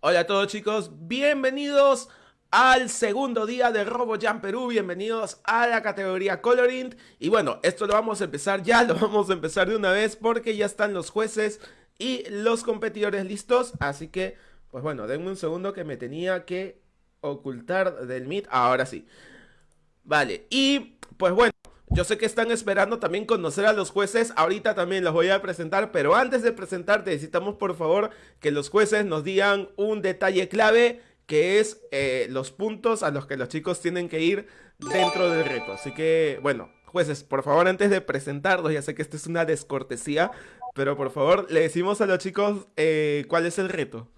Hola a todos chicos, bienvenidos al segundo día de RoboJam Perú, bienvenidos a la categoría Coloring y bueno, esto lo vamos a empezar ya, lo vamos a empezar de una vez porque ya están los jueces y los competidores listos, así que pues bueno, denme un segundo que me tenía que ocultar del Meet, ahora sí. Vale, y pues bueno, yo sé que están esperando también conocer a los jueces, ahorita también los voy a presentar, pero antes de presentarte necesitamos por favor que los jueces nos digan un detalle clave que es eh, los puntos a los que los chicos tienen que ir dentro del reto. Así que, bueno, jueces, por favor antes de presentarlos, ya sé que esto es una descortesía, pero por favor le decimos a los chicos eh, cuál es el reto.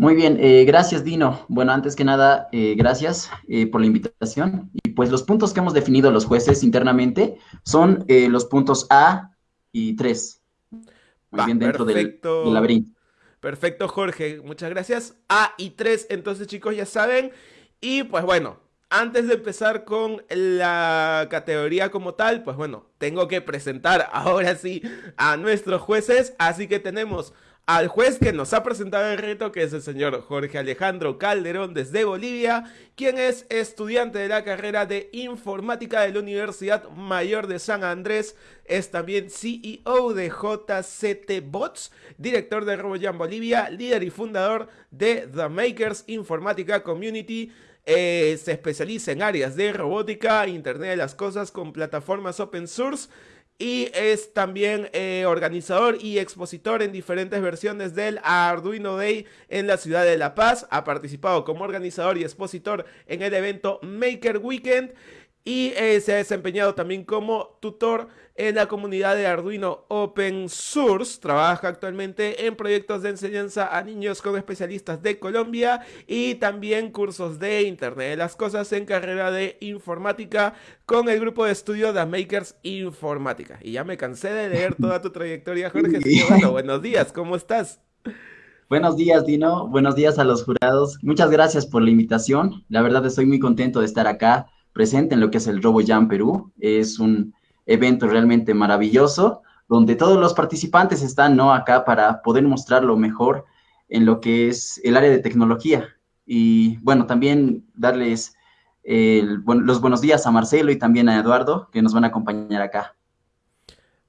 Muy bien, eh, gracias Dino. Bueno, antes que nada, eh, gracias eh, por la invitación. Y pues los puntos que hemos definido los jueces internamente son los puntos A y 3. Muy bien, dentro del, del, laberinto. Perfecto, Jorge. Muchas gracias. A y 3, entonces chicos ya saben. Y pues bueno, antes de empezar con la categoría como tal, pues bueno, tengo que presentar ahora sí a nuestros jueces. Así que tenemos al juez que nos ha presentado el reto, que es el señor Jorge Alejandro Calderón desde Bolivia, quien es estudiante de la carrera de informática de la Universidad Mayor de San Andrés, es también CEO de JCT Bots, director de RoboJam Bolivia, líder y fundador de The Makers Informática Community, eh, se especializa en áreas de robótica, Internet de las Cosas con plataformas open source, y es también eh, organizador y expositor en diferentes versiones del Arduino Day en la ciudad de La Paz. Ha participado como organizador y expositor en el evento Maker Weekend y eh, se ha desempeñado también como tutor en la comunidad de Arduino Open Source. Trabaja actualmente en proyectos de enseñanza a niños con especialistas de Colombia y también cursos de Internet de las Cosas en carrera de informática con el grupo de estudio de Makers Informática. Y ya me cansé de leer toda tu trayectoria, Jorge. bueno, buenos días, ¿cómo estás? Buenos días, Dino. Buenos días a los jurados. Muchas gracias por la invitación. La verdad estoy muy contento de estar acá presente en lo que es el RoboJam Perú. Es un evento realmente maravilloso donde todos los participantes están ¿no? acá para poder mostrar lo mejor en lo que es el área de tecnología. Y bueno, también darles los buenos días a Marcelo y también a Eduardo que nos van a acompañar acá.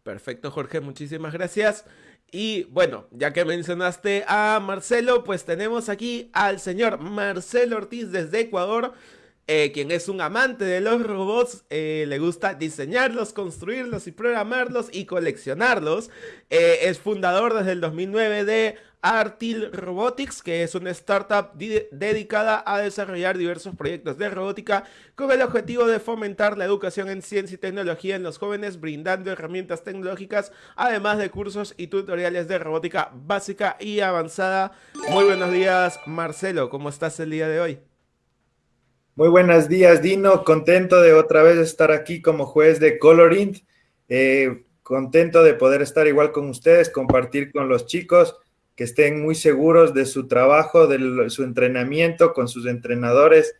Perfecto, Jorge, muchísimas gracias. Y bueno, ya que mencionaste a Marcelo, pues tenemos aquí al señor Marcelo Ortiz desde Ecuador. Eh, quien es un amante de los robots, eh, le gusta diseñarlos, construirlos y programarlos y coleccionarlos. Eh, es fundador desde el 2009 de Artil Robotics, que es una startup dedicada a desarrollar diversos proyectos de robótica con el objetivo de fomentar la educación en ciencia y tecnología en los jóvenes, brindando herramientas tecnológicas, además de cursos y tutoriales de robótica básica y avanzada. Muy buenos días, Marcelo, ¿cómo estás el día de hoy? Muy buenos días, Dino. Contento de otra vez estar aquí como juez de Colorint. Eh, contento de poder estar igual con ustedes, compartir con los chicos, que estén muy seguros de su trabajo, de su entrenamiento con sus entrenadores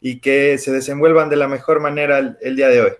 y que se desenvuelvan de la mejor manera el, el día de hoy.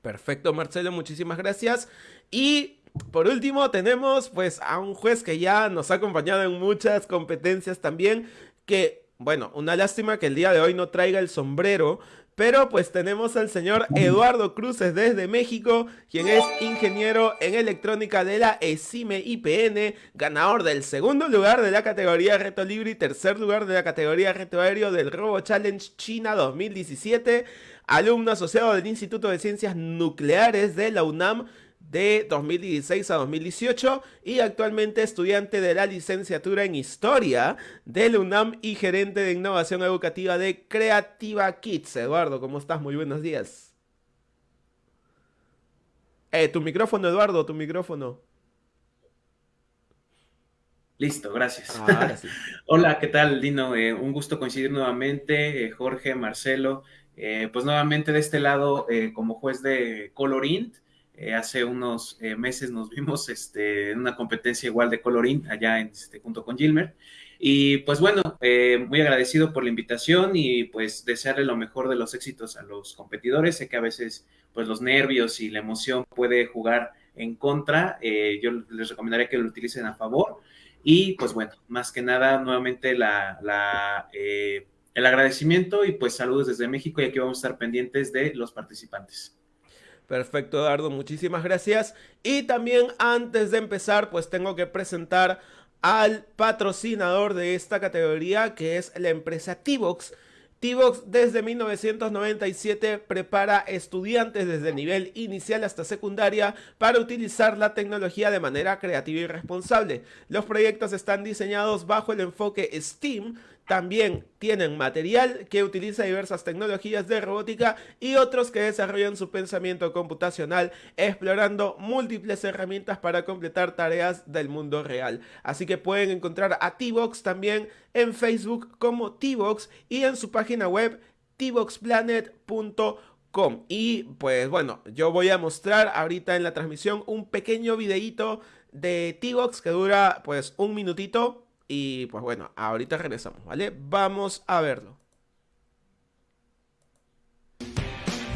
Perfecto, Marcelo, muchísimas gracias. Y por último tenemos pues a un juez que ya nos ha acompañado en muchas competencias también, que bueno, una lástima que el día de hoy no traiga el sombrero, pero pues tenemos al señor Eduardo Cruces desde México, quien es ingeniero en electrónica de la ESIME IPN, ganador del segundo lugar de la categoría Reto Libre y tercer lugar de la categoría Reto Aéreo del Robo Challenge China 2017, alumno asociado del Instituto de Ciencias Nucleares de la UNAM, de 2016 a 2018 y actualmente estudiante de la licenciatura en Historia del UNAM y gerente de innovación educativa de Creativa Kids. Eduardo, ¿cómo estás? Muy buenos días. Eh, tu micrófono, Eduardo, tu micrófono. Listo, gracias. Ah, Hola, ¿qué tal, Dino? Eh, un gusto coincidir nuevamente, eh, Jorge, Marcelo. Pues nuevamente de este lado como juez de Colorint. Eh, hace unos eh, meses nos vimos este, en una competencia igual de colorín allá en, este, junto con Gilmer. Y pues bueno, eh, muy agradecido por la invitación y pues desearle lo mejor de los éxitos a los competidores. Sé que a veces pues los nervios y la emoción puede jugar en contra. yo les recomendaría que lo utilicen a favor. Y pues bueno, más que nada, nuevamente el agradecimiento y pues saludos desde México y aquí vamos a estar pendientes de los participantes. Perfecto, Eduardo, muchísimas gracias. Y también antes de empezar, pues tengo que presentar al patrocinador de esta categoría, que es la empresa T-Box. T-Box desde 1997 prepara estudiantes desde nivel inicial hasta secundaria para utilizar la tecnología de manera creativa y responsable. Los proyectos están diseñados bajo el enfoque STEAM, también tienen material que utiliza diversas tecnologías de robótica y otros que desarrollan su pensamiento computacional explorando múltiples herramientas para completar tareas del mundo real. Así que pueden encontrar a T-Box también en Facebook como T-Box y en su página web tboxplanet.com. Y pues bueno, yo voy a mostrar ahorita en la transmisión un pequeño videito de T-Box que dura pues un minutito y pues bueno, ahorita regresamos, ¿vale? Vamos a verlo.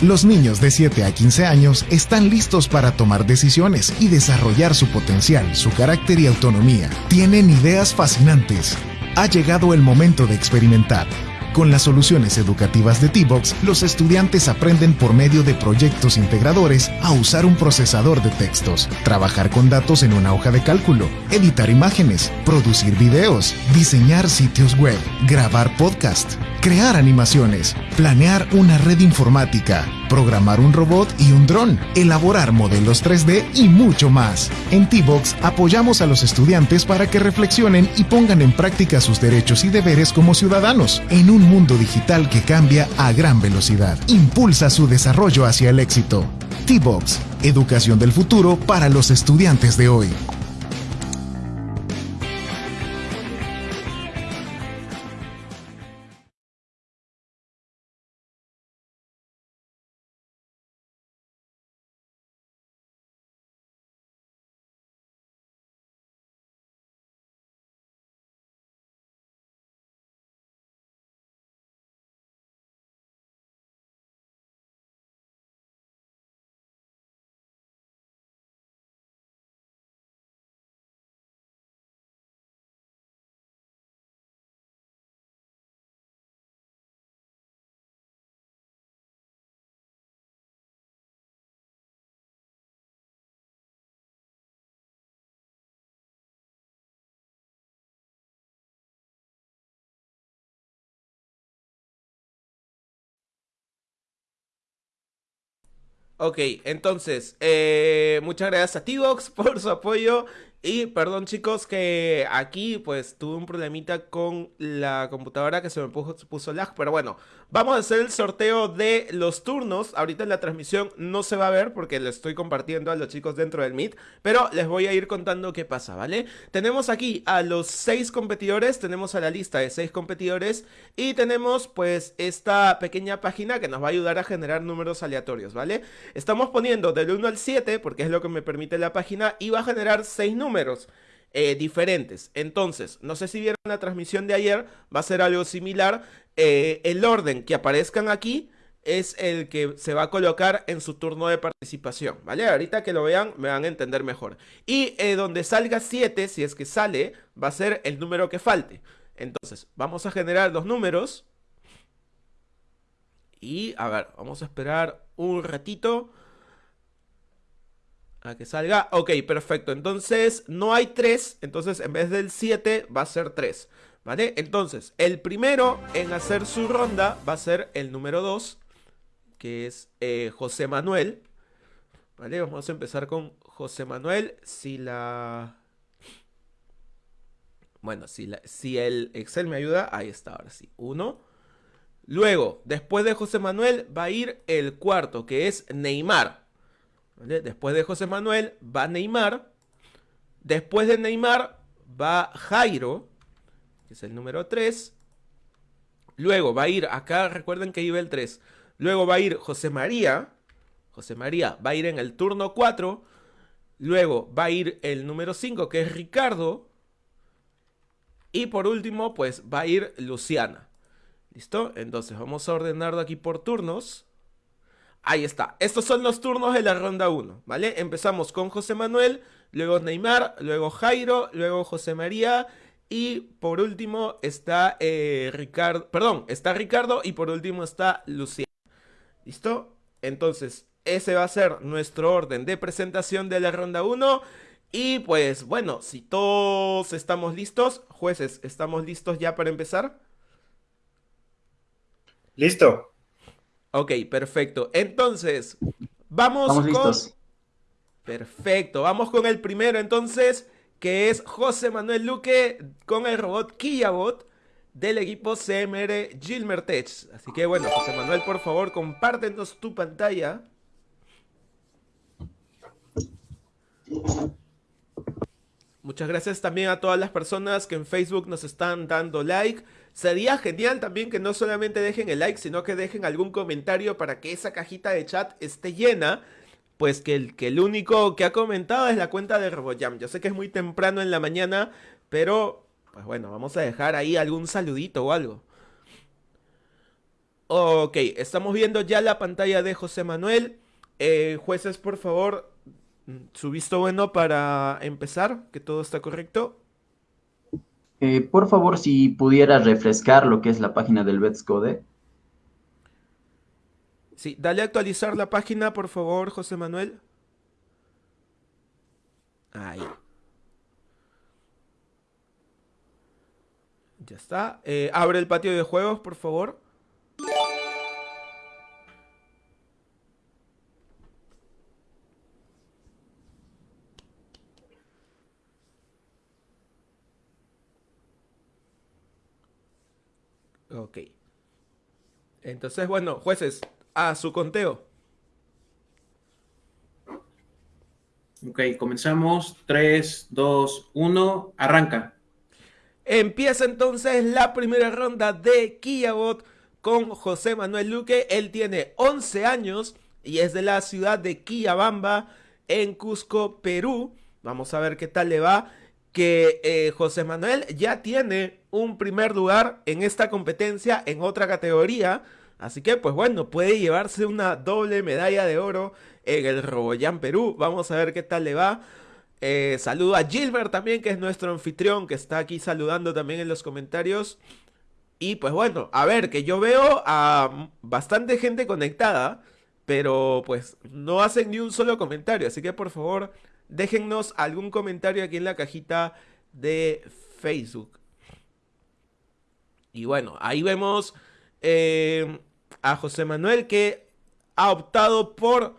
Los niños de 7 a 15 años están listos para tomar decisiones y desarrollar su potencial, su carácter y autonomía. Tienen ideas fascinantes. Ha llegado el momento de experimentar con las soluciones educativas de T-Box, los estudiantes aprenden por medio de proyectos integradores a usar un procesador de textos, trabajar con datos en una hoja de cálculo, editar imágenes, producir videos, diseñar sitios web, grabar podcast, crear animaciones, planear una red informática, programar un robot y un dron, elaborar modelos 3D y mucho más. En T-Box apoyamos a los estudiantes para que reflexionen y pongan en práctica sus derechos y deberes como ciudadanos en un mundo digital que cambia a gran velocidad. Impulsa su desarrollo hacia el éxito. T-Box, educación del futuro para los estudiantes de hoy. Ok, entonces, eh, muchas gracias a T-Box por su apoyo. Y perdón chicos que aquí pues tuve un problemita con la computadora que se me puso, lag, pero bueno, vamos a hacer el sorteo de los turnos, ahorita en la transmisión no se va a ver porque le estoy compartiendo a los chicos dentro del Meet, pero les voy a ir contando qué pasa, ¿vale? Tenemos aquí a los seis competidores, tenemos a la lista de seis competidores y tenemos pues esta pequeña página que nos va a ayudar a generar números aleatorios, ¿vale? Estamos poniendo del 1 al 7 porque es lo que me permite la página y va a generar seis números números eh, diferentes. Entonces, no sé si vieron la transmisión de ayer, va a ser algo similar. Eh, el orden que aparezcan aquí es el que se va a colocar en su turno de participación, ¿vale? Ahorita que lo vean me van a entender mejor. Y eh, donde salga 7, si es que sale, va a ser el número que falte. Entonces, vamos a generar los números. Y, a ver, vamos a esperar un ratito a que salga. Ok, perfecto. Entonces, no hay 3. Entonces, en vez del 7, va a ser 3. ¿Vale? Entonces, el primero en hacer su ronda va a ser el número 2. Que es eh, José Manuel. ¿Vale? Vamos a empezar con José Manuel. Si la... Bueno, si, la, si el Excel me ayuda, ahí está, ahora sí. 1. Luego, después de José Manuel, va a ir el cuarto, que es Neymar. Después de José Manuel va Neymar. Después de Neymar va Jairo, que es el número 3. Luego va a ir, acá recuerden que iba el 3. Luego va a ir José María. José María va a ir en el turno 4. Luego va a ir el número 5, que es Ricardo. Y por último, pues va a ir Luciana. ¿Listo? Entonces vamos a ordenarlo aquí por turnos. Ahí está. Estos son los turnos de la ronda 1, ¿vale? Empezamos con José Manuel, luego Neymar, luego Jairo, luego José María y por último está eh, Ricardo, perdón, está Ricardo y por último está Lucía. ¿Listo? Entonces, ese va a ser nuestro orden de presentación de la ronda 1. Y pues bueno, si todos estamos listos, jueces, ¿estamos listos ya para empezar? Listo. Ok, perfecto. Entonces, vamos con... Listos. Perfecto, vamos con el primero entonces, que es José Manuel Luque con el robot Kiyabot del equipo CMR Gilmertech. Así que bueno, José Manuel, por favor, compártenos tu pantalla. Muchas gracias también a todas las personas que en Facebook nos están dando like. Sería genial también que no solamente dejen el like, sino que dejen algún comentario para que esa cajita de chat esté llena pues que el, que el único que ha comentado es la cuenta de RoboJam. Yo sé que es muy temprano en la mañana, pero pues bueno, vamos a dejar ahí algún saludito o algo. Ok, estamos viendo ya la pantalla de José Manuel. Eh, jueces, por favor, su visto bueno para empezar, que todo está correcto. Eh, por favor, si pudiera refrescar lo que es la página del Betscode. Sí, dale a actualizar la página, por favor, José Manuel. Ahí. Ya está. Eh, abre el patio de juegos, por favor. Entonces, bueno, jueces, a su conteo. Ok, comenzamos. 3, 2, 1, arranca. Empieza entonces la primera ronda de Kiyabot con José Manuel Luque. Él tiene 11 años y es de la ciudad de Quillabamba en Cusco, Perú. Vamos a ver qué tal le va. Que eh, José Manuel ya tiene un primer lugar en esta competencia en otra categoría. Así que, pues bueno, puede llevarse una doble medalla de oro en el Roboyán Perú. Vamos a ver qué tal le va. Eh, saludo a Gilbert también, que es nuestro anfitrión, que está aquí saludando también en los comentarios. Y pues bueno, a ver, que yo veo a bastante gente conectada, pero pues no hacen ni un solo comentario. Así que por favor, déjennos algún comentario aquí en la cajita de Facebook. Y bueno, ahí vemos eh, a José Manuel que ha optado por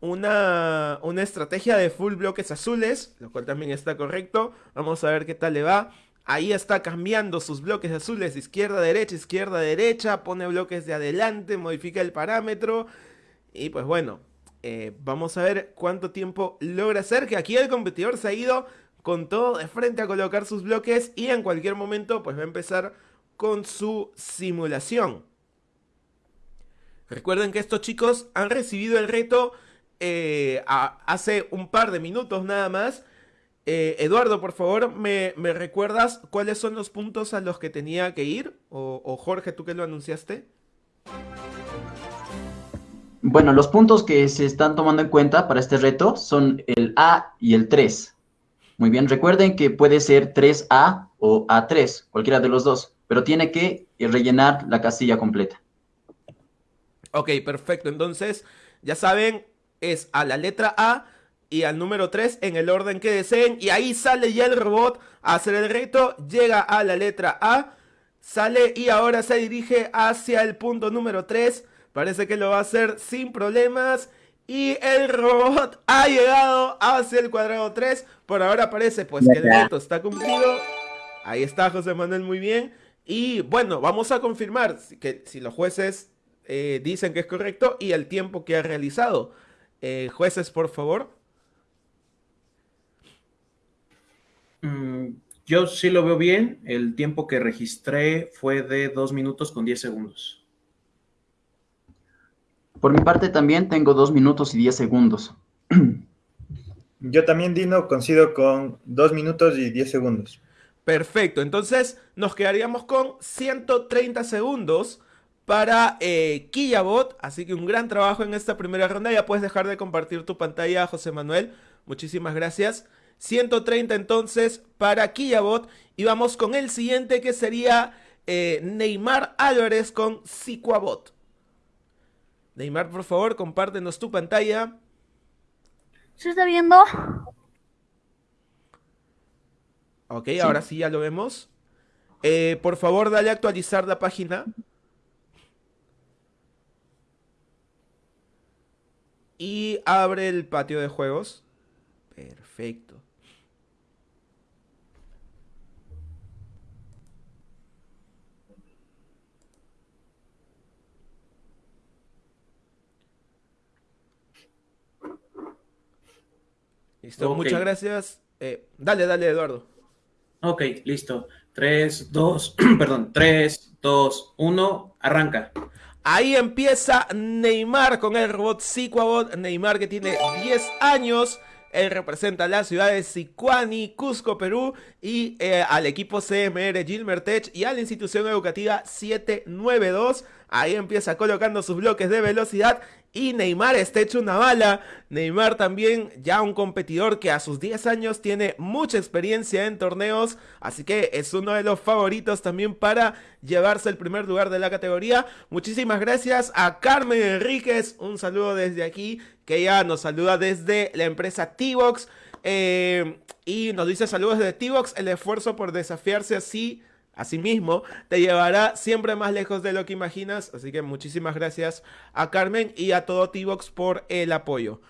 una, una estrategia de full bloques azules, lo cual también está correcto. Vamos a ver qué tal le va. Ahí está cambiando sus bloques azules, izquierda, derecha, izquierda, derecha, pone bloques de adelante, modifica el parámetro. Y pues bueno, eh, vamos a ver cuánto tiempo logra hacer, que aquí el competidor se ha ido con todo de frente a colocar sus bloques y en cualquier momento pues va a empezar con su simulación. Recuerden que estos chicos han recibido el reto eh, hace un par de minutos nada más. Eh, Eduardo, por favor, ¿me, recuerdas cuáles son los puntos a los que tenía que ir? O, Jorge, tú que lo anunciaste. Bueno, los puntos que se están tomando en cuenta para este reto son el A y el 3. Muy bien, recuerden que puede ser 3A o A3, cualquiera de los dos, pero tiene que rellenar la casilla completa. Ok, perfecto. Entonces, ya saben, es a la letra A y al número 3 en el orden que deseen. Y ahí sale ya el robot a hacer el reto. Llega a la letra A, sale y ahora se dirige hacia el punto número 3. Parece que lo va a hacer sin problemas. Y el robot ha llegado hacia el cuadrado 3. Por ahora parece pues que el reto está cumplido. Ahí está José Manuel muy bien. Y bueno, vamos a confirmar que si los jueces eh, dicen que es correcto y el tiempo que ha realizado. Eh, jueces, por favor. Mm, yo sí lo veo bien. El tiempo que registré fue de 2 minutos con 10 segundos. Por mi parte también tengo 2 minutos y 10 segundos. Yo también, Dino, coincido con 2 minutos y 10 segundos. Perfecto, entonces nos quedaríamos con 130 segundos para eh, Kiyabot. Así que un gran trabajo en esta primera ronda. Ya puedes dejar de compartir tu pantalla, José Manuel. Muchísimas gracias. 130 entonces para Killabot. Y vamos con el siguiente que sería eh, Neymar Álvarez con Sicuabot. Neymar, por favor, compártenos tu pantalla. ¿Se está viendo? Ok, ahora sí ya lo vemos. Eh, por favor, dale a actualizar la página. Y abre el patio de juegos. Perfecto. Listo, muchas gracias. Eh, dale, dale, Eduardo. Ok, listo. 3, 2, perdón, 3, 2, 1, arranca. Ahí empieza Neymar con el robot Siquabot. Neymar que tiene 10 años. Él representa la ciudad de Sicuani, Cusco, Perú, y eh, al equipo CMR Gilmertech y a la institución educativa 792. Ahí empieza colocando sus bloques de velocidad y Neymar está hecho una bala. Neymar también ya un competidor que a sus 10 años tiene mucha experiencia en torneos. Así que es uno de los favoritos también para llevarse el primer lugar de la categoría. Muchísimas gracias a Carmen Enríquez. Un saludo desde aquí. Que ya nos saluda desde la empresa T-Box. Eh, y nos dice saludos desde T-Box. El esfuerzo por desafiarse así Asimismo, te llevará siempre más lejos de lo que imaginas. Así que muchísimas gracias a Carmen y a todo T-Box por el apoyo.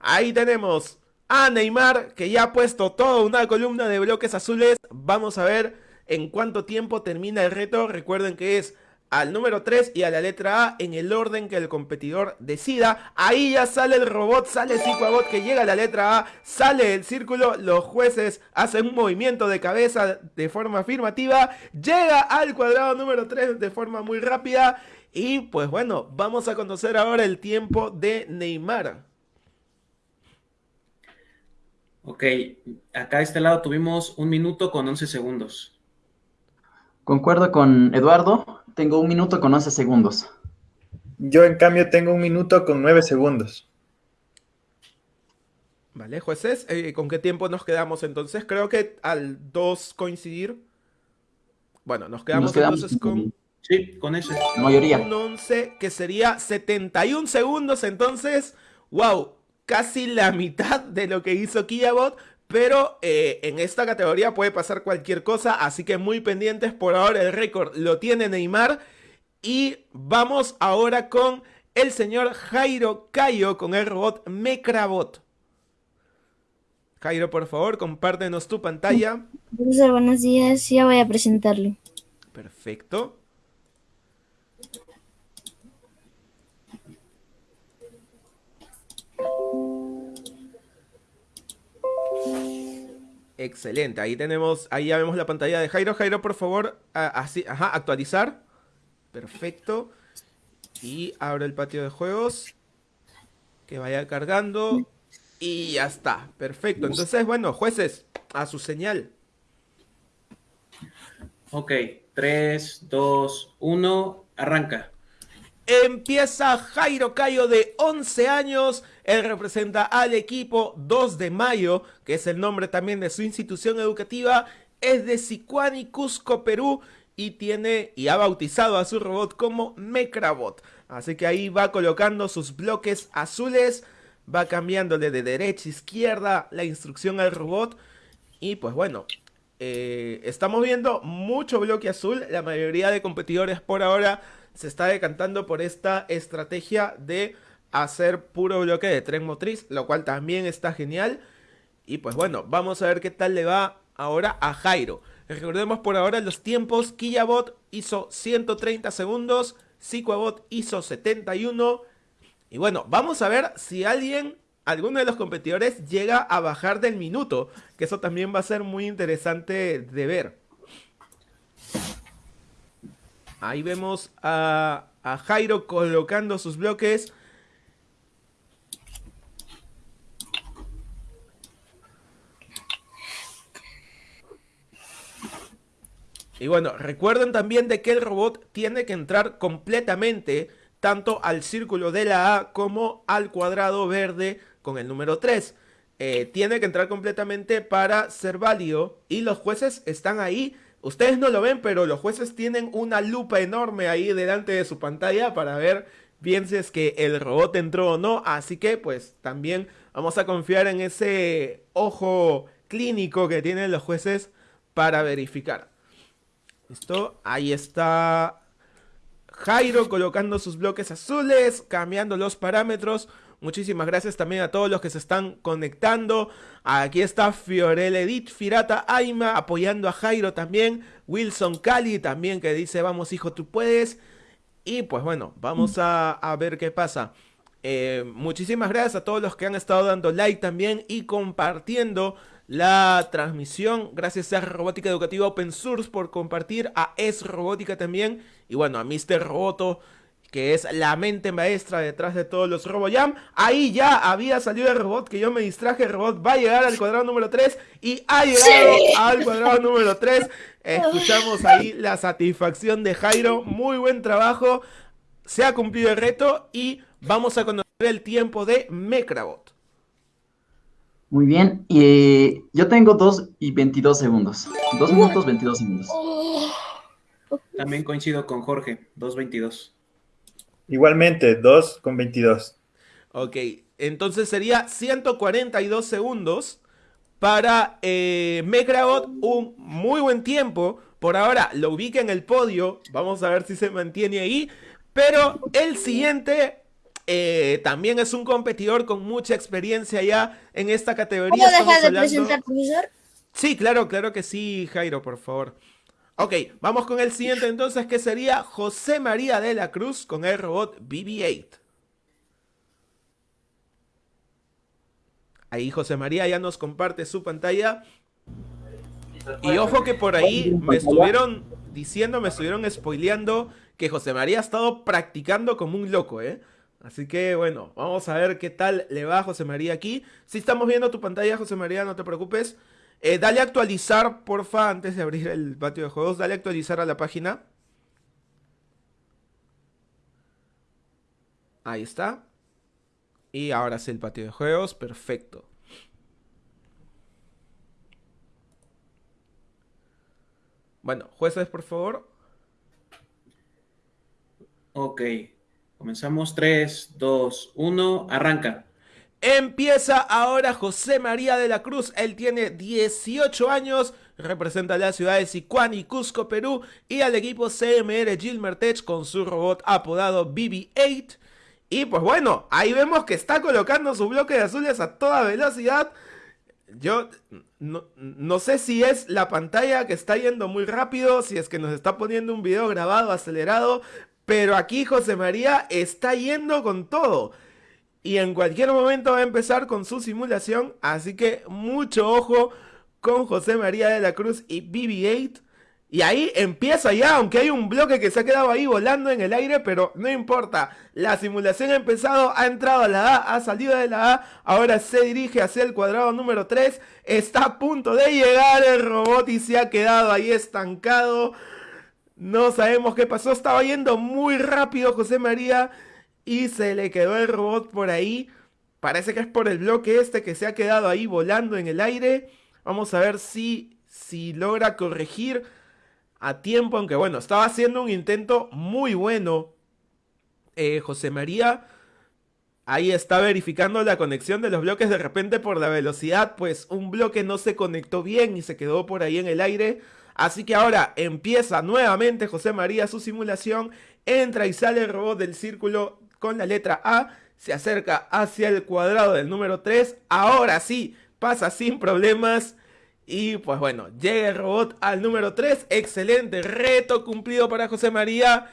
Ahí tenemos a Neymar, que ya ha puesto toda una columna de bloques azules. Vamos a ver en cuánto tiempo termina el reto. Recuerden que es al número 3 y a la letra A en el orden que el competidor decida. Ahí ya sale el robot, sale Psicoabot que llega a la letra A, sale el círculo, los jueces hacen un movimiento de cabeza de forma afirmativa, llega al cuadrado número 3 de forma muy rápida y pues bueno, vamos a conocer ahora el tiempo de Neymar. Ok, acá a este lado tuvimos un minuto con 11 segundos. Concuerdo con Eduardo, tengo un minuto con 11 segundos. Yo, en cambio, tengo un minuto con 9 segundos. Vale, jueces, eh, ¿con qué tiempo nos quedamos entonces? Creo que al 2 coincidir. Bueno, nos quedamos, entonces con... Sí, con ese. mayoría. Un 11 que sería 71 segundos, entonces, wow, casi la mitad de lo que hizo Kiabot, pero eh, en esta categoría puede pasar cualquier cosa, así que muy pendientes. Por ahora el récord lo tiene Neymar. Y vamos ahora con el señor Jairo Cayo con el robot Mecrabot. Jairo, por favor, compártenos tu pantalla. buenos días. Ya voy a presentarlo. Perfecto. Excelente, ahí tenemos, ahí ya vemos la pantalla de Jairo. Jairo, por favor, así, ajá, actualizar. Perfecto. Y abre el patio de juegos. Que vaya cargando. Y ya está. Perfecto. Entonces, bueno, jueces, a su señal. Ok, 3, 2, 1, arranca. Empieza Jairo Cayo de 11 años. Él representa al equipo 2 de mayo, que es el nombre también de su institución educativa. Es de Sicuani, Cusco, Perú. Y tiene y ha bautizado a su robot como Mecrabot. Así que ahí va colocando sus bloques azules. Va cambiándole de derecha a izquierda la instrucción al robot. Y pues bueno, eh, estamos viendo mucho bloque azul. La mayoría de competidores por ahora se está decantando por esta estrategia de hacer puro bloque de tren motriz, lo cual también está genial. Y pues bueno, vamos a ver qué tal le va ahora a Jairo. Recordemos por ahora los tiempos, Killabot hizo 130 segundos, Siquabot hizo 71. Y bueno, vamos a ver si alguien, alguno de los competidores llega a bajar del minuto, que eso también va a ser muy interesante de ver. Ahí vemos a, Jairo colocando sus bloques. Y bueno, recuerden también de que el robot tiene que entrar completamente tanto al círculo de la A como al cuadrado verde con el número 3. eh, tiene que entrar completamente para ser válido y los jueces están ahí. Ustedes no lo ven, pero los jueces tienen una lupa enorme ahí delante de su pantalla para ver bien si es que el robot entró o no. Así que pues también vamos a confiar en ese ojo clínico que tienen los jueces para verificar. Listo, ahí está Jairo colocando sus bloques azules, cambiando los parámetros. Muchísimas gracias también a todos los que se están conectando. Aquí está Fiorel Edith, Firata Aima apoyando a Jairo también. Wilson Cali también que dice vamos hijo tú puedes. Y pues bueno, vamos a, ver qué pasa. Eh, muchísimas gracias a todos los que han estado dando like también y compartiendo la transmisión. Gracias a Robótica Educativa Open Source por compartir, a Es Robótica también y bueno, a Mr. Roboto que es la mente maestra detrás de todos los RoboJam. Ahí ya había salido el robot, que yo me distraje, el robot va a llegar al cuadrado número 3 y ha llegado al cuadrado número 3. Escuchamos ahí la satisfacción de Jairo, muy buen trabajo, se ha cumplido el reto y vamos a conocer el tiempo de Mecrabot. Muy bien, y yo tengo 2 y 22 segundos. 2 minutos, 22 segundos. También coincido con Jorge, 2.22. Igualmente, 2 con 22. Ok, entonces sería 142 segundos para eh, un muy buen tiempo. Por ahora lo ubica en el podio, vamos a ver si se mantiene ahí. Pero el siguiente eh, también es un competidor con mucha experiencia ya en esta categoría. ¿Puedo dejar de presentar, profesor? Sí, claro, claro que sí, Jairo, por favor. Ok, vamos con el siguiente entonces, que sería José María de la Cruz con el robot BB-8. Ahí José María ya nos comparte su pantalla. Y ojo que por ahí me estuvieron diciendo, me estuvieron spoileando que José María ha estado practicando como un loco, ¿eh? Así que bueno, vamos a ver qué tal le va José María aquí. Si estamos viendo tu pantalla, José María, no te preocupes. Eh, dale a actualizar, porfa, antes de abrir el patio de juegos. Dale actualizar a la página. Ahí está. Y ahora sí el patio de juegos. Perfecto. Bueno, jueces, por favor. Ok. Comenzamos 3, 2, 1. Arranca. Empieza ahora José María de la Cruz. Él tiene 18 años, representa a la ciudad de Sicuán y Cusco, Perú, y al equipo CMR Gilmertech con su robot apodado BB-8. Y pues bueno, ahí vemos que está colocando su bloque de azules a toda velocidad. Yo no, no, sé si es la pantalla que está yendo muy rápido, si es que nos está poniendo un video grabado acelerado, pero aquí José María está yendo con todo y en cualquier momento va a empezar con su simulación, así que mucho ojo con José María de la Cruz y BB-8. Y ahí empieza ya, aunque hay un bloque que se ha quedado ahí volando en el aire, pero no importa. La simulación ha empezado, ha entrado a la A, ha salido de la A, ahora se dirige hacia el cuadrado número 3. Está a punto de llegar el robot y se ha quedado ahí estancado. No sabemos qué pasó, estaba yendo muy rápido José María y se le quedó el robot por ahí. Parece que es por el bloque este que se ha quedado ahí volando en el aire. Vamos a ver si, si logra corregir a tiempo. Aunque bueno, estaba haciendo un intento muy bueno eh, José María. Ahí está verificando la conexión de los bloques. De repente por la velocidad, pues un bloque no se conectó bien y se quedó por ahí en el aire. Así que ahora empieza nuevamente José María su simulación. Entra y sale el robot del círculo con la letra A, se acerca hacia el cuadrado del número 3, ahora sí, pasa sin problemas. Y pues bueno, llega el robot al número 3, excelente reto cumplido para José María.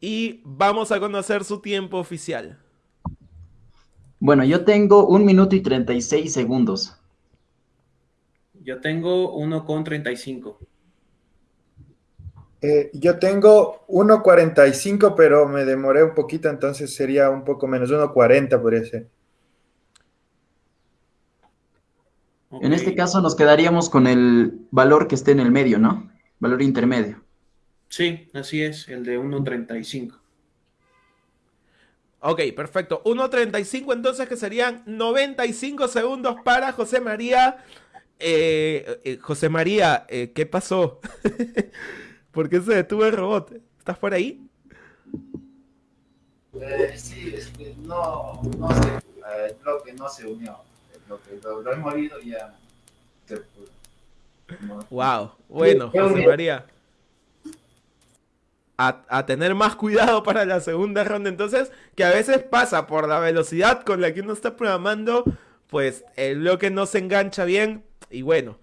Y vamos a conocer su tiempo oficial. Bueno, yo tengo un minuto y 36 segundos. Yo tengo uno con 35. Eh, yo tengo 1.45, pero me demoré un poquito, entonces sería un poco menos, 1.40 podría ser. En este caso nos quedaríamos con el valor que esté en el medio, ¿no? Valor intermedio. Sí, así es, el de 1.35. Ok, perfecto. 1.35 entonces que serían 95 segundos para José María. Eh, eh, José María, eh, ¿qué pasó? ¿Por qué se detuvo el robot? ¿Estás por ahí? sí, es que no, no sé, el bloque no se unió. El bloque, lo, lo he movido y ya se Wow, bueno, José María a, tener más cuidado para la segunda ronda. Entonces, que a veces pasa por la velocidad con la que uno está programando, pues el bloque no se engancha bien. Y bueno.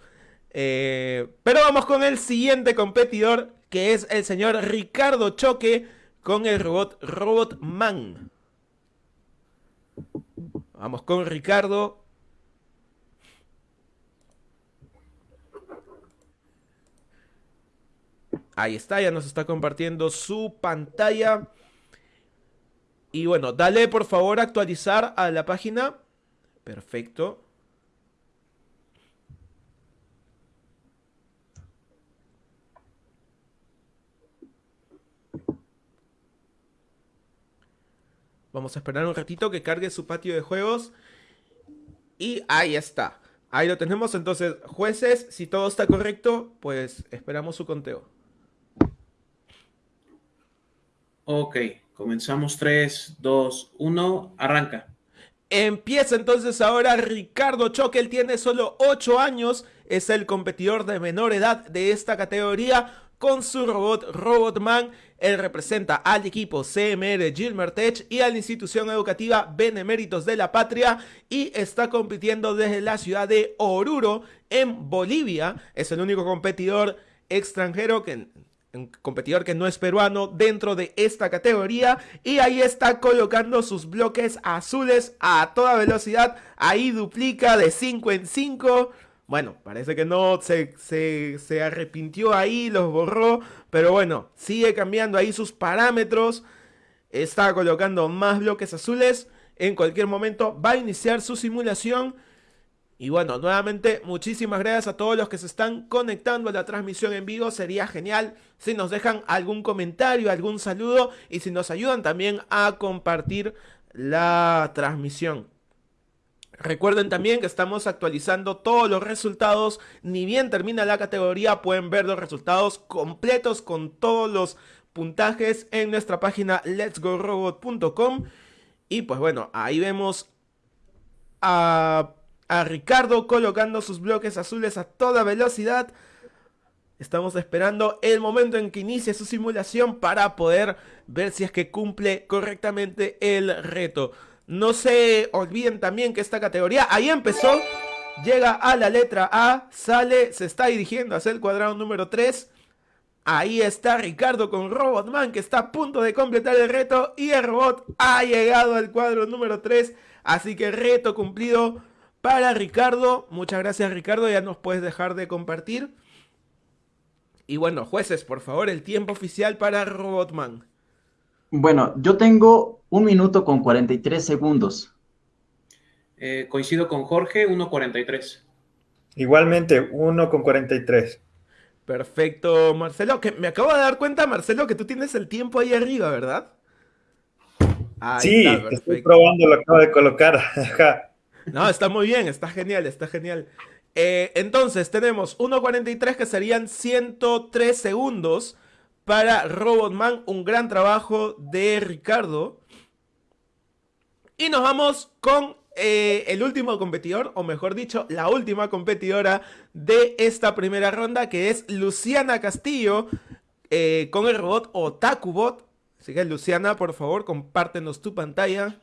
Eh, pero vamos con el siguiente competidor, que es el señor Ricardo Choque con el robot Robot Man. Vamos con Ricardo. Ahí está, ya nos está compartiendo su pantalla. Y bueno, dale por favor actualizar a la página. Perfecto. Vamos a esperar un ratito que cargue su patio de juegos. Y ahí está. Ahí lo tenemos. Entonces, jueces, si todo está correcto, pues esperamos su conteo. Ok, comenzamos 3, 2, 1, arranca. Empieza entonces ahora Ricardo Choque, él tiene solo 8 años, es el competidor de menor edad de esta categoría con su robot Robotman. Él representa al equipo CMR Gilmertech y a la institución educativa Beneméritos de la Patria y está compitiendo desde la ciudad de Oruro en Bolivia. Es el único competidor extranjero que un competidor que no es peruano dentro de esta categoría y ahí está colocando sus bloques azules a toda velocidad, ahí duplica de 5 en 5, bueno, parece que no se, se, arrepintió ahí, los borró, pero bueno, sigue cambiando ahí sus parámetros, está colocando más bloques azules, en cualquier momento va a iniciar su simulación y bueno, nuevamente muchísimas gracias a todos los que se están conectando a la transmisión en vivo. Sería genial si nos dejan algún comentario, algún saludo y si nos ayudan también a compartir la transmisión. Recuerden también que estamos actualizando todos los resultados. Ni bien termina la categoría, pueden ver los resultados completos con todos los puntajes en nuestra página letsgorobot.com. Y pues bueno, ahí vemos a a Ricardo colocando sus bloques azules a toda velocidad. Estamos esperando el momento en que inicie su simulación para poder ver si es que cumple correctamente el reto. No se olviden también que esta categoría ahí empezó, llega a la letra A, sale, se está dirigiendo hacia el cuadrado número 3. Ahí está Ricardo con Robotman que está a punto de completar el reto y el robot ha llegado al cuadro número 3. Así que reto cumplido para Ricardo. Muchas gracias Ricardo, ya nos puedes dejar de compartir. Y bueno, jueces, por favor, el tiempo oficial para Robotman. Bueno, yo tengo un minuto con 43 segundos. Eh, coincido con Jorge, 1.43. Igualmente, 1 con 43. Perfecto, Marcelo. Que me acabo de dar cuenta, Marcelo, que tú tienes el tiempo ahí arriba, ¿verdad? sí, estoy probando, lo acabo de colocar. No, está muy bien, está genial, está genial. Eh, entonces tenemos 1.43 que serían 103 segundos para Robotman. Un gran trabajo de Ricardo. Y nos vamos con eh, el último competidor, o mejor dicho, la última competidora de esta primera ronda, que es Luciana Castillo, eh, con el robot Otakubot. Así que Luciana, por favor, compártenos tu pantalla.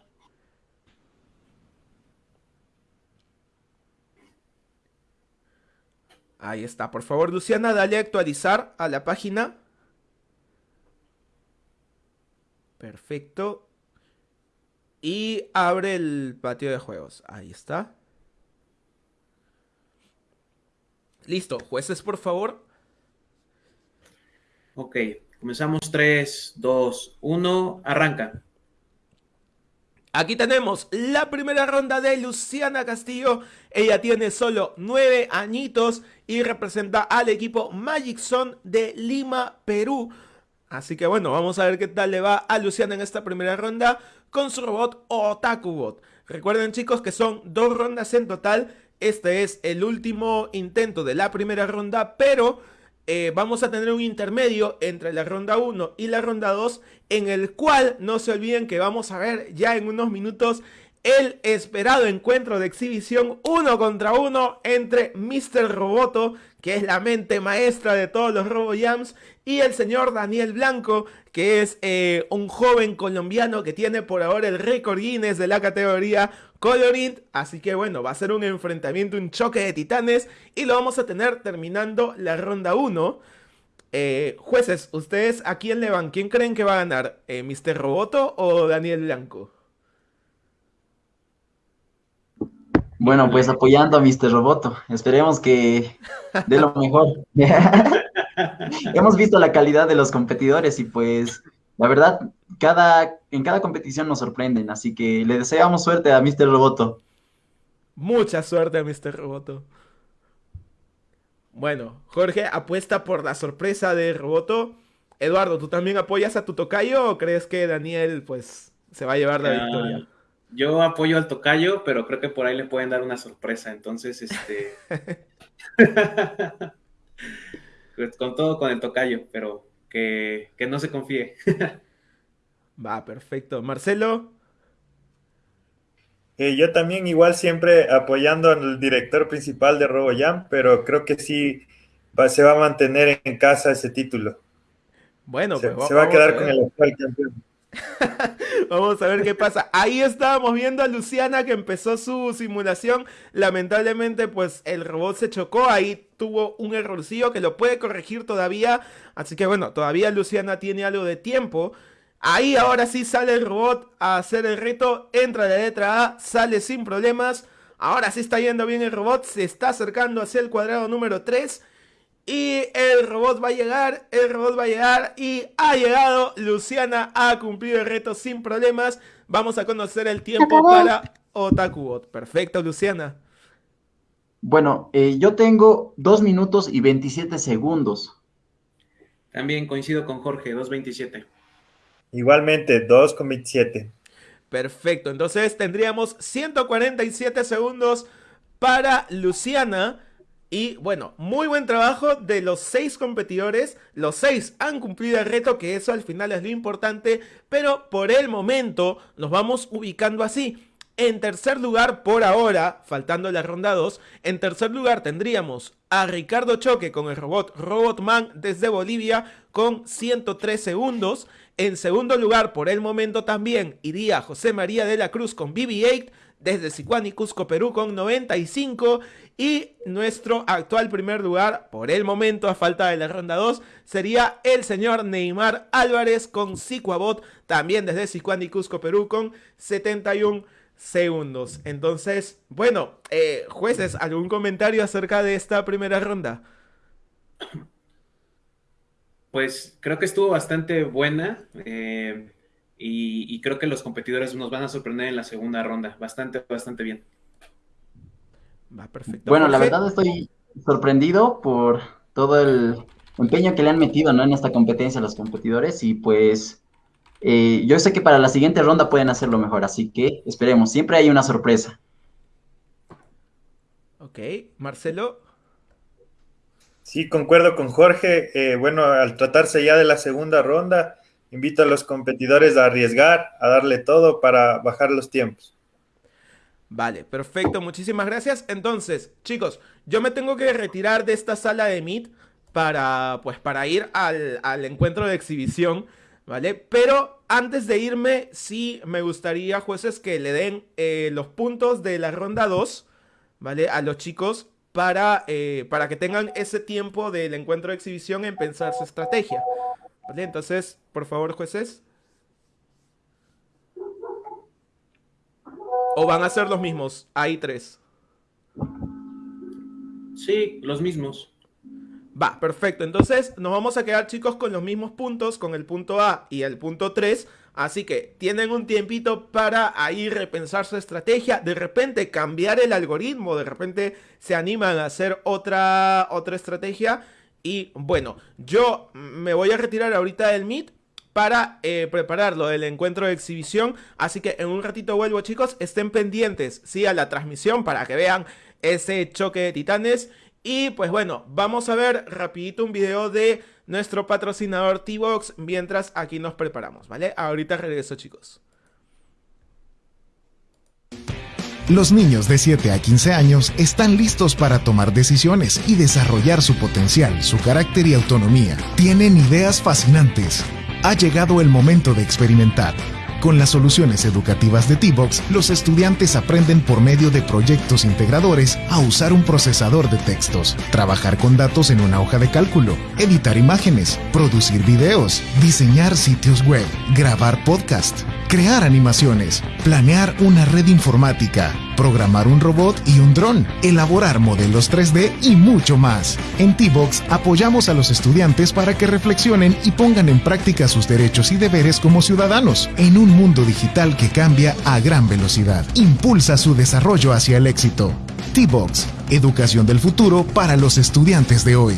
Ahí está. Por favor, Luciana, dale a actualizar a la página. Perfecto. Y abre el patio de juegos. Ahí está. Listo. Jueces, por favor. Ok. Comenzamos 3, 2, 1. Arranca. Aquí tenemos la primera ronda de Luciana Castillo. Ella tiene solo nueve añitos y representa al equipo Magic Zone de Lima, Perú. Así que bueno, vamos a ver qué tal le va a Luciana en esta primera ronda con su robot Otakubot. Recuerden chicos que son dos rondas en total. Este es el último intento de la primera ronda, pero eh, vamos a tener un intermedio entre la ronda 1 y la ronda 2 en el cual no se olviden que vamos a ver ya en unos minutos el esperado encuentro de exhibición uno contra uno entre Mr. Roboto, que es la mente maestra de todos los RoboJams, y el señor Daniel Blanco, que es eh, un joven colombiano que tiene por ahora el récord Guinness de la categoría Colorint. Así que bueno, va a ser un enfrentamiento, un choque de titanes, y lo vamos a tener terminando la ronda 1. Eh, jueces, ¿ustedes a quién le van? ¿Quién creen que va a ganar? Eh, ¿Mr. Roboto o Daniel Blanco? Bueno, pues apoyando a Mr. Roboto. Esperemos que dé lo mejor. Hemos visto la calidad de los competidores y pues la verdad, cada, en cada competición nos sorprenden, así que le deseamos suerte a Mr. Roboto. Mucha suerte a Mr. Roboto. Bueno, Jorge apuesta por la sorpresa de Roboto. Eduardo, ¿tú también apoyas a tu tocayo o crees que Daniel pues se va a llevar la ah, victoria? Yo apoyo al tocayo, pero creo que por ahí le pueden dar una sorpresa. Entonces, este. Pues, con todo con el tocayo, pero que, no se confíe. Va, perfecto. Marcelo. Eh, yo también igual siempre apoyando al director principal de RoboJam, pero creo que sí se va a mantener en casa ese título. Bueno, se, pues, se va a quedar con el actual campeón. Vamos a ver qué pasa. Ahí estábamos viendo a Luciana que empezó su simulación. Lamentablemente, pues el robot se chocó. Ahí tuvo un errorcillo que lo puede corregir todavía. Así que bueno, todavía Luciana tiene algo de tiempo. Ahí ahora sí sale el robot a hacer el reto. Entra la letra A, sale sin problemas. Ahora sí está yendo bien el robot. Se está acercando hacia el cuadrado número 3. Y el robot va a llegar, el robot va a llegar y ha llegado. Luciana ha cumplido el reto sin problemas. Vamos a conocer el tiempo para Otakubot. Perfecto, Luciana. Bueno, eh, yo tengo 2 minutos y 27 segundos. También coincido con Jorge, 2.27. Igualmente, 2.27. Perfecto, entonces tendríamos 147 segundos para Luciana. Y bueno, muy buen trabajo de los seis competidores. Los seis han cumplido el reto, que eso al final es lo importante. Pero por el momento nos vamos ubicando así. En tercer lugar, por ahora, faltando la ronda 2, en tercer lugar tendríamos a Ricardo Choque con el robot Robotman desde Bolivia con 103 segundos. En segundo lugar, por el momento también, iría José María de la Cruz con BB-8 desde Sicuán y Cusco, Perú con 95. Y nuestro actual primer lugar, por el momento, a falta de la ronda 2, sería el señor Neymar Álvarez con Sicuabot, también desde Sicuán y Cusco, Perú con 71 segundos. Entonces, bueno, eh, jueces, ¿algún comentario acerca de esta primera ronda? Pues creo que estuvo bastante buena. Eh, y, creo que los competidores nos van a sorprender en la segunda ronda. Bastante, bastante bien. Va perfecto. Bueno, la verdad estoy sorprendido por todo el empeño que le han metido ¿no? en esta competencia a los competidores y pues eh, yo sé que para la siguiente ronda pueden hacerlo mejor, así que esperemos, siempre hay una sorpresa. Ok, Marcelo. Sí, concuerdo con Jorge. Eh, bueno, al tratarse ya de la segunda ronda, invito a los competidores a arriesgar, a darle todo para bajar los tiempos. Vale, perfecto, muchísimas gracias. Entonces, chicos, yo me tengo que retirar de esta sala de Meet para, pues, para ir al, encuentro de exhibición, ¿vale? Pero antes de irme, sí me gustaría, jueces, que le den eh, los puntos de la ronda 2, ¿vale? A los chicos para, eh, para que tengan ese tiempo del encuentro de exhibición en pensar su estrategia. Vale, entonces, por favor, jueces. ¿O van a ser los mismos? Hay tres. Sí, los mismos. Va, perfecto. Entonces nos vamos a quedar chicos con los mismos puntos, con el punto A y el punto 3. Así que tienen un tiempito para ahí repensar su estrategia, de repente cambiar el algoritmo, de repente se animan a hacer otra, otra estrategia Y bueno, yo me voy a retirar ahorita del Meet para eh, prepararlo del encuentro de exhibición. Así que en un ratito vuelvo, chicos. Estén pendientes, sí, a la transmisión para que vean ese choque de titanes. Y pues bueno, vamos a ver rapidito un video de nuestro patrocinador T-Box mientras aquí nos preparamos, ¿vale? Ahorita regreso, chicos. Los niños de 7 a 15 años están listos para tomar decisiones y desarrollar su potencial, su carácter y autonomía. Tienen ideas fascinantes. Ha llegado el momento de experimentar. Con las soluciones educativas de T-Box, los estudiantes aprenden por medio de proyectos integradores a usar un procesador de textos, trabajar con datos en una hoja de cálculo, editar imágenes, producir videos, diseñar sitios web, grabar podcast, crear animaciones, planear una red informática, programar un robot y un dron, elaborar modelos 3D y mucho más. En T-Box apoyamos a los estudiantes para que reflexionen y pongan en práctica sus derechos y deberes como ciudadanos en un mundo digital que cambia a gran velocidad. Impulsa su desarrollo hacia el éxito. T-Box, educación del futuro para los estudiantes de hoy.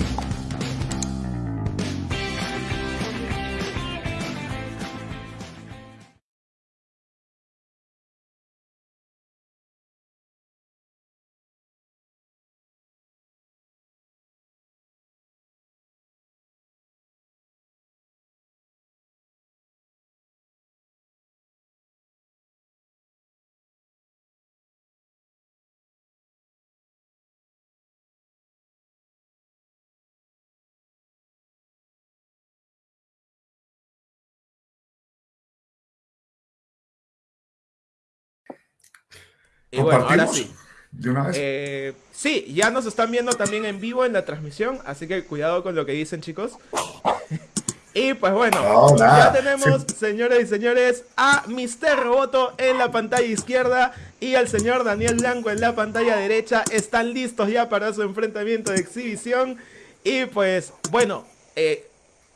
Y bueno, ahora sí. ¿De una vez? Eh, sí, ya nos están viendo también en vivo en la transmisión, así que cuidado con lo que dicen, chicos. y pues bueno, ya tenemos, señores y señores, a Mr. Roboto en la pantalla izquierda y al señor Daniel Blanco en la pantalla derecha. Están listos ya para su enfrentamiento de exhibición. Y pues, bueno, eh,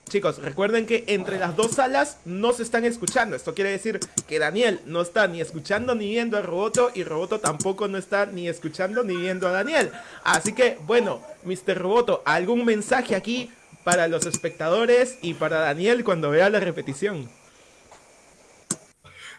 Chicos, recuerden que entre las dos salas no se están escuchando. Esto quiere decir que Daniel no está ni escuchando ni viendo a Roboto y Roboto tampoco no está ni escuchando ni viendo a Daniel. Así que, bueno, Mr. Roboto, ¿algún mensaje aquí para los espectadores y para Daniel cuando vea la repetición?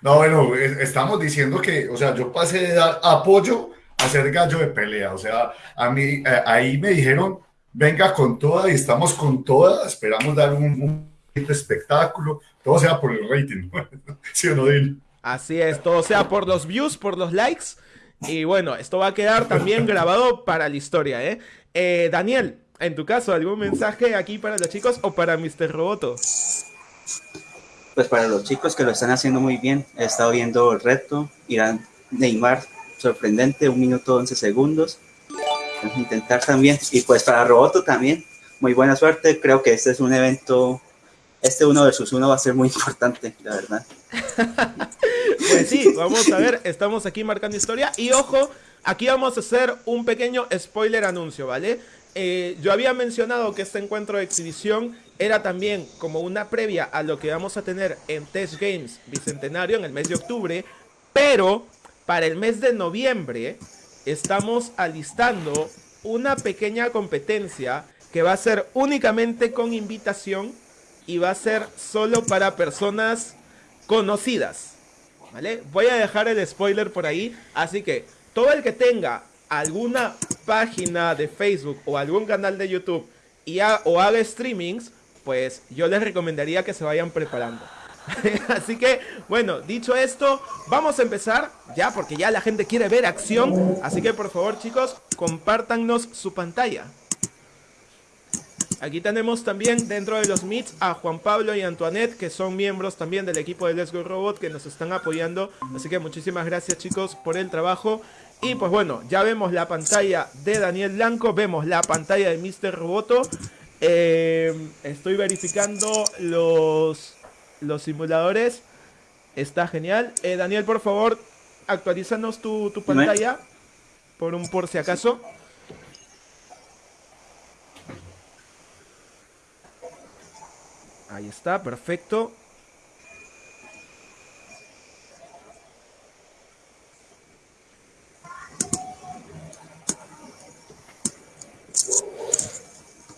No, bueno, estamos diciendo que, o sea, yo pasé de dar apoyo a ser gallo de pelea. O sea, a mí, eh, ahí me dijeron venga con toda y estamos con toda. Esperamos dar un, espectáculo. Todo sea por el rating. ¿Sí o no, Así es, todo sea por los views, por los likes. Y bueno, esto va a quedar también grabado para la historia, ¿eh? ¿eh? Daniel, en tu caso, ¿algún mensaje aquí para los chicos o para Mr. Roboto? Pues para los chicos que lo están haciendo muy bien, he estado viendo el reto, Irán Neymar, sorprendente, un minuto 11 segundos intentar también. Y pues para Roboto también, muy buena suerte. Creo que este es un evento, este uno versus uno va a ser muy importante, la verdad. pues sí, vamos a ver, estamos aquí marcando historia. Y ojo, aquí vamos a hacer un pequeño spoiler anuncio, ¿vale? Eh, yo había mencionado que este encuentro de exhibición era también como una previa a lo que vamos a tener en Test Games Bicentenario en el mes de octubre, pero para el mes de noviembre estamos alistando una pequeña competencia que va a ser únicamente con invitación y va a ser solo para personas conocidas. ¿Vale? Voy a dejar el spoiler por ahí, así que todo el que tenga alguna página de Facebook o algún canal de YouTube y o haga streamings, pues yo les recomendaría que se vayan preparando. Así que, bueno, dicho esto, vamos a empezar ya porque ya la gente quiere ver acción. Así que por favor, chicos, compártanos su pantalla. Aquí tenemos también dentro de los meets a Juan Pablo y Antoinette, que son miembros también del equipo de Let's Go Robot, que nos están apoyando. Así que muchísimas gracias chicos por el trabajo. Y pues bueno, ya vemos la pantalla de Daniel Blanco, vemos la pantalla de Mr. Roboto. Eh, estoy verificando los los simuladores. Está genial. Eh, Daniel, por favor, actualízanos tu, tu pantalla. Por un por si acaso. Ahí está, perfecto.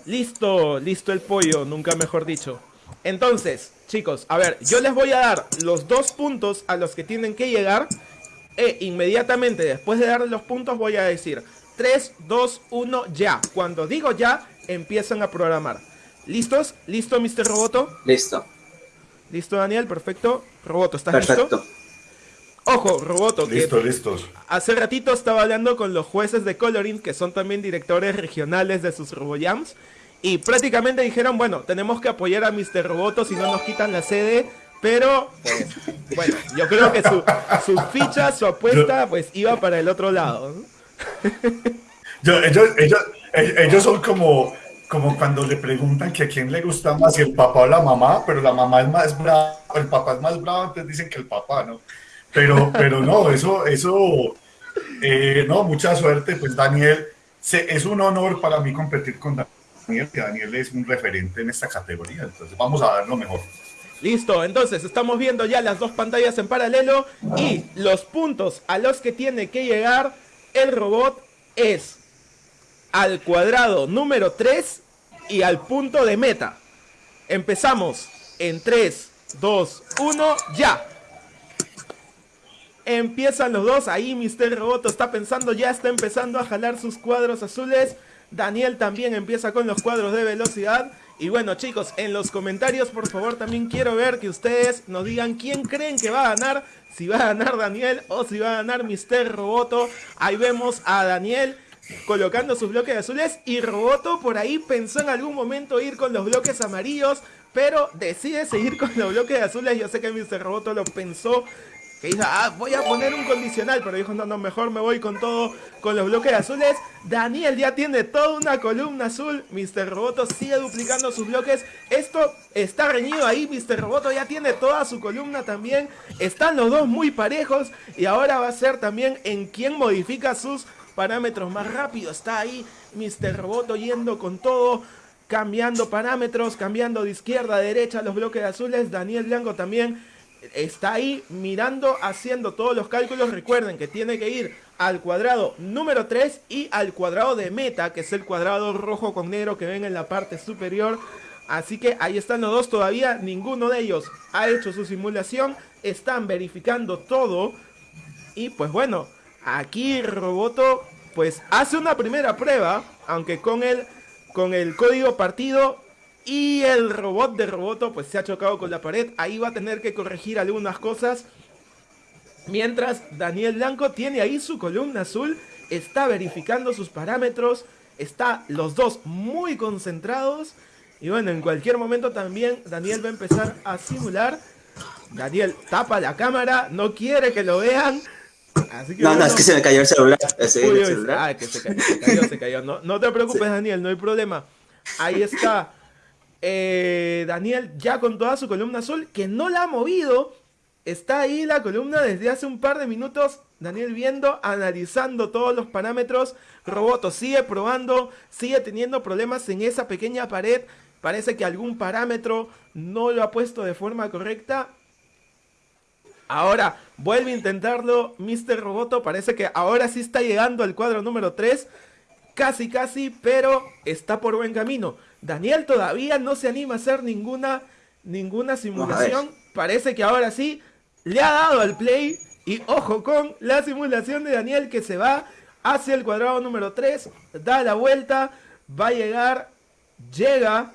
Listo, listo el pollo, nunca mejor dicho. Entonces, chicos, a ver, yo les voy a dar los dos puntos a los que tienen que llegar. E inmediatamente después de darles los puntos voy a decir 3, 2, 1, ya. Cuando digo ya, empiezan a programar. ¿Listos? ¿Listo, Mr. Roboto? Listo. ¿Listo, Daniel? Perfecto. Roboto, ¿estás Perfecto. listo? Ojo, Roboto. Listo, listos. Hace ratito estaba hablando con los jueces de Coloring, que son también directores regionales de sus RoboJams. Y prácticamente dijeron, bueno, tenemos que apoyar a Mr. Roboto si no nos quitan la sede. Pero, pues, bueno, yo creo que su, su ficha, su apuesta, pues iba para el otro lado. ellos, ellos, son como, como cuando le preguntan que a quién le gusta más, si el papá o la mamá, pero la mamá es más brava, el papá es más bravo, entonces dicen que el papá, ¿no? Pero, pero no, eso, eso, eh, no, mucha suerte, pues Daniel, es un honor para mí competir con Daniel, que Daniel es un referente en esta categoría, entonces vamos a dar lo mejor. Listo, entonces estamos viendo ya las dos pantallas en paralelo y los puntos a los que tiene que llegar el robot es al cuadrado número 3 y al punto de meta. Empezamos en 3, 2, 1, ya. Empiezan los dos, ahí Mr. Roboto está pensando, ya está empezando a jalar sus cuadros azules. Daniel también empieza con los cuadros de velocidad. Y bueno chicos, en los comentarios por favor también quiero ver que ustedes nos digan quién creen que va a ganar. Si va a ganar Daniel o si va a ganar Mr. Roboto. Ahí vemos a Daniel colocando sus bloques azules y Roboto por ahí pensó en algún momento ir con los bloques amarillos. Pero decide seguir con los bloques azules. Yo sé que Mr. Roboto lo pensó que dijo, ah, voy a poner un condicional, pero dijo, no, no, mejor me voy con todo, con los bloques azules. Daniel ya tiene toda una columna azul, Mr. Roboto sigue duplicando sus bloques. Esto está reñido ahí, Mr. Roboto ya tiene toda su columna también. Están los dos muy parejos y ahora va a ser también en quien modifica sus parámetros más rápido. Está ahí Mr. Roboto yendo con todo cambiando parámetros, cambiando de izquierda a derecha los bloques azules. Daniel Blanco también está ahí mirando, haciendo todos los cálculos. Recuerden que tiene que ir al cuadrado número 3 y al cuadrado de meta, que es el cuadrado rojo con negro que ven en la parte superior. Así que ahí están los dos todavía, ninguno de ellos ha hecho su simulación, están verificando todo. Y pues bueno, aquí Roboto pues hace una primera prueba, aunque con el, con el código partido y el robot de Roboto pues se ha chocado con la pared. Ahí va a tener que corregir algunas cosas. Mientras Daniel Blanco tiene ahí su columna azul. Está verificando sus parámetros. Está los dos muy concentrados. Y bueno, en cualquier momento también Daniel va a empezar a simular. Daniel tapa la cámara. No quiere que lo vean. no, no, es que se me cayó el celular. Ah, que se cayó, se cayó, No, no te preocupes, Daniel, no hay problema. Ahí está eh, Daniel ya con toda su columna azul, que no la ha movido. Está ahí la columna desde hace un par de minutos. Daniel viendo, analizando todos los parámetros. Roboto sigue probando, sigue teniendo problemas en esa pequeña pared. Parece que algún parámetro no lo ha puesto de forma correcta. Ahora vuelve a intentarlo Mr. Roboto. Parece que ahora sí está llegando al cuadro número 3. Casi, casi, pero está por buen camino. Daniel todavía no se anima a hacer ninguna, ninguna simulación. Parece que ahora sí le ha dado al play. Y ojo con la simulación de Daniel que se va hacia el cuadrado número 3. Da la vuelta. Va a llegar. Llega.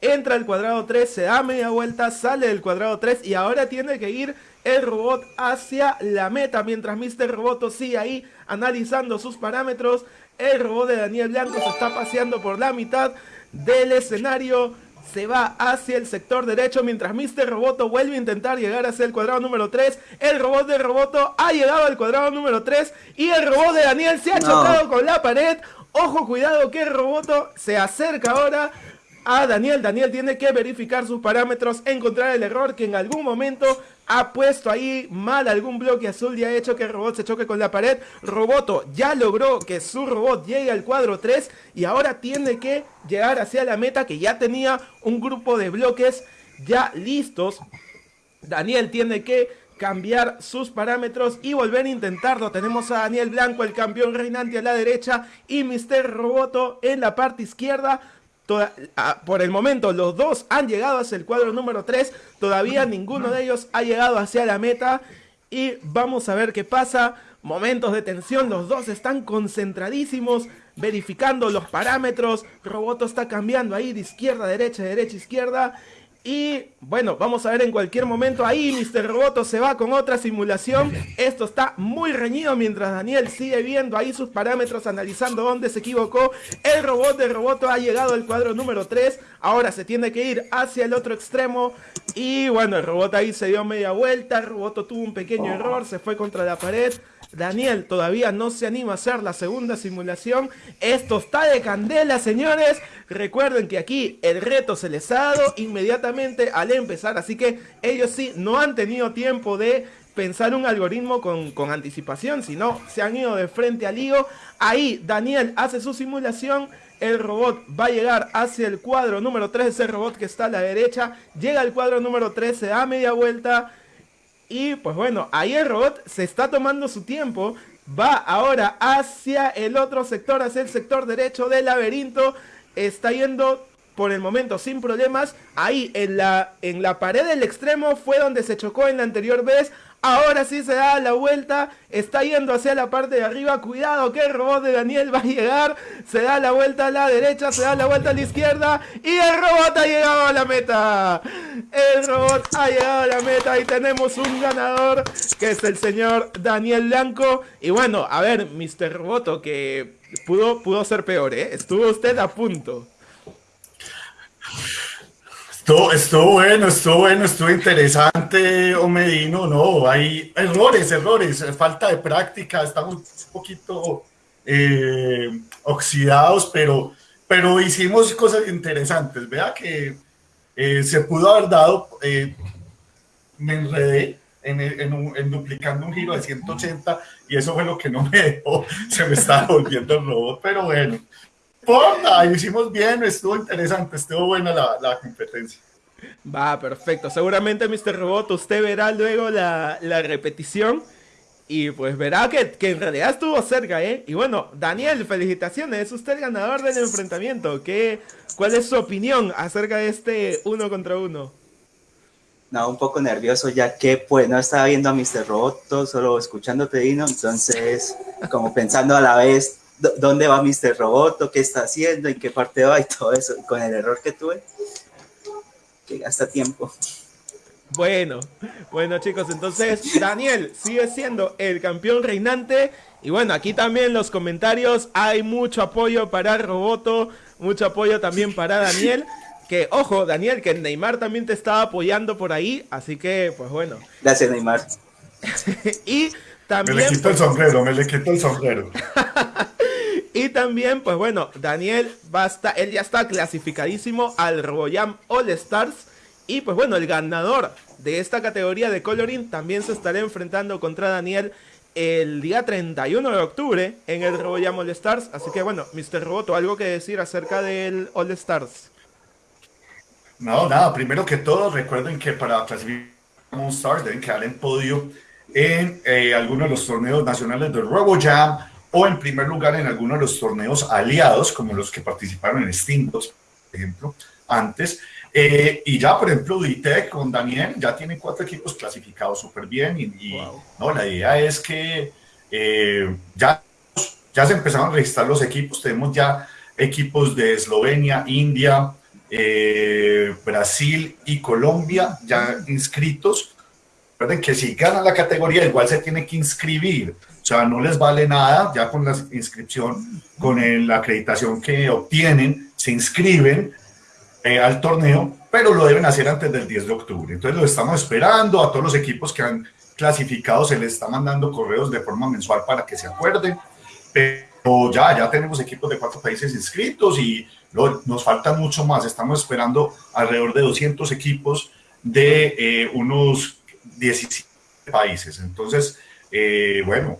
Entra al cuadrado 3. Se da media vuelta. Sale del cuadrado 3. Y ahora tiene que ir el robot hacia la meta. Mientras Mr. Roboto sigue ahí analizando sus parámetros. El robot de Daniel Blanco se está paseando por la mitad del escenario se va hacia el sector derecho mientras Mr. Roboto vuelve a intentar llegar hacia el cuadrado número 3. El robot de Roboto ha llegado al cuadrado número 3 y el robot de Daniel se ha chocado con la pared. Ojo, cuidado que el Roboto se acerca ahora a Daniel. Daniel tiene que verificar sus parámetros, encontrar el error que en algún momento ha puesto ahí mal algún bloque azul y ha hecho que el robot se choque con la pared. Roboto ya logró que su robot llegue al cuadro 3 y ahora tiene que llegar hacia la meta que ya tenía un grupo de bloques ya listos. Daniel tiene que cambiar sus parámetros y volver a intentarlo. Tenemos a Daniel Blanco, el campeón reinante a la derecha y Mr. Roboto en la parte izquierda. Por el momento los dos han llegado hacia el cuadro número 3, todavía ninguno de ellos ha llegado hacia la meta y vamos a ver qué pasa. Momentos de tensión, los dos están concentradísimos, verificando los parámetros. Roboto está cambiando ahí de izquierda a derecha, derecha, izquierda. Y bueno, vamos a ver en cualquier momento ahí Mr. Roboto se va con otra simulación. Esto está muy reñido mientras Daniel sigue viendo ahí sus parámetros, analizando dónde se equivocó. El robot de Roboto ha llegado al cuadro número 3. Ahora se tiene que ir hacia el otro extremo. Y bueno, el robot ahí se dio media vuelta. El Roboto tuvo un pequeño error, se fue contra la pared. Daniel todavía no se anima a hacer la segunda simulación. Esto está de candela, señores. Recuerden que aquí el reto se les ha dado inmediatamente al empezar. Así que ellos sí no han tenido tiempo de pensar un algoritmo con, con anticipación, sino se han ido de frente al lío. Ahí Daniel hace su simulación. El robot va a llegar hacia el cuadro número 3, ese robot que está a la derecha. Llega al cuadro número 3, se da media vuelta y pues bueno, ahí el robot se está tomando su tiempo. Va ahora hacia el otro sector, hacia el sector derecho del laberinto. Está yendo por el momento sin problemas. Ahí en la, en la pared del extremo fue donde se chocó en la anterior vez. Ahora sí se da la vuelta. Está yendo hacia la parte de arriba. Cuidado que el robot de Daniel va a llegar. Se da la vuelta a la derecha. Se da la vuelta a la izquierda. Y el robot ha llegado a la meta. El robot ha llegado a la meta. Y tenemos un ganador. Que es el señor Daniel Blanco. Y bueno, a ver, Mr. Roboto. Que pudo, pudo ser peor, ¿eh? Estuvo usted a punto. Estuvo, bueno, estuvo bueno, estuvo interesante, Omedino. No, hay errores, errores, falta de práctica, estamos un poquito eh, oxidados, pero, pero hicimos cosas interesantes. Vea que eh, se pudo haber dado, eh, me enredé en, en, duplicando un giro de 180 y eso fue lo que no me dejó, se me estaba volviendo el robot, pero bueno importa, hicimos bien, estuvo interesante, estuvo buena la, competencia. Va, perfecto. Seguramente, Mr. Robot, usted verá luego la, repetición y pues verá que, en realidad estuvo cerca, ¿eh? Y bueno, Daniel, felicitaciones, es usted el ganador del enfrentamiento. ¿Qué, ¿Cuál es su opinión acerca de este uno contra uno? No, un poco nervioso ya que pues no estaba viendo a Mr. Robot, solo escuchándote, Dino, entonces como pensando a la vez dónde va Mr. Roboto, qué está haciendo, en qué parte va y todo eso. con el error que tuve, que gasta tiempo. Bueno, bueno chicos, entonces Daniel sigue siendo el campeón reinante. Y bueno, aquí también en los comentarios hay mucho apoyo para Roboto, mucho apoyo también para Daniel. Que ojo, Daniel, que Neymar también te estaba apoyando por ahí, así que pues bueno. Gracias, Neymar. y también. Me le quito el pues, sombrero, me le quito el sombrero. Y también, pues bueno, Daniel basta, él ya está clasificadísimo al RoboJam All Stars. Y pues bueno, el ganador de esta categoría de coloring también se estará enfrentando contra Daniel el día 31 de octubre en el RoboJam All Stars. Así que bueno, Mr. Roboto, ¿algo que decir acerca del All Stars? No, nada, primero que todo, recuerden que para clasificar un Stars deben quedar en podio en eh, algunos de los torneos nacionales del RoboJam o en primer lugar en alguno de los torneos aliados, como los que participaron en Steambox, por ejemplo, antes. Eh, y ya, por ejemplo, Ditec con Daniel ya tiene cuatro equipos clasificados súper bien. Y, no, la idea es que eh, ya, ya se empezaron a registrar los equipos. Tenemos ya equipos de Eslovenia, India, eh, Brasil y Colombia ya inscritos. Recuerden que si ganan la categoría, igual se tiene que inscribir sea, no les vale nada, ya con la inscripción, con la acreditación que obtienen, se inscriben eh, al torneo, pero lo deben hacer antes del 10 de octubre. Entonces lo estamos esperando, a todos los equipos que han clasificado se les está mandando correos de forma mensual para que se acuerden, pero ya, ya tenemos equipos de cuatro países inscritos y nos faltan mucho más, estamos esperando alrededor de 200 equipos de eh, unos 17 países. Entonces, eh, bueno,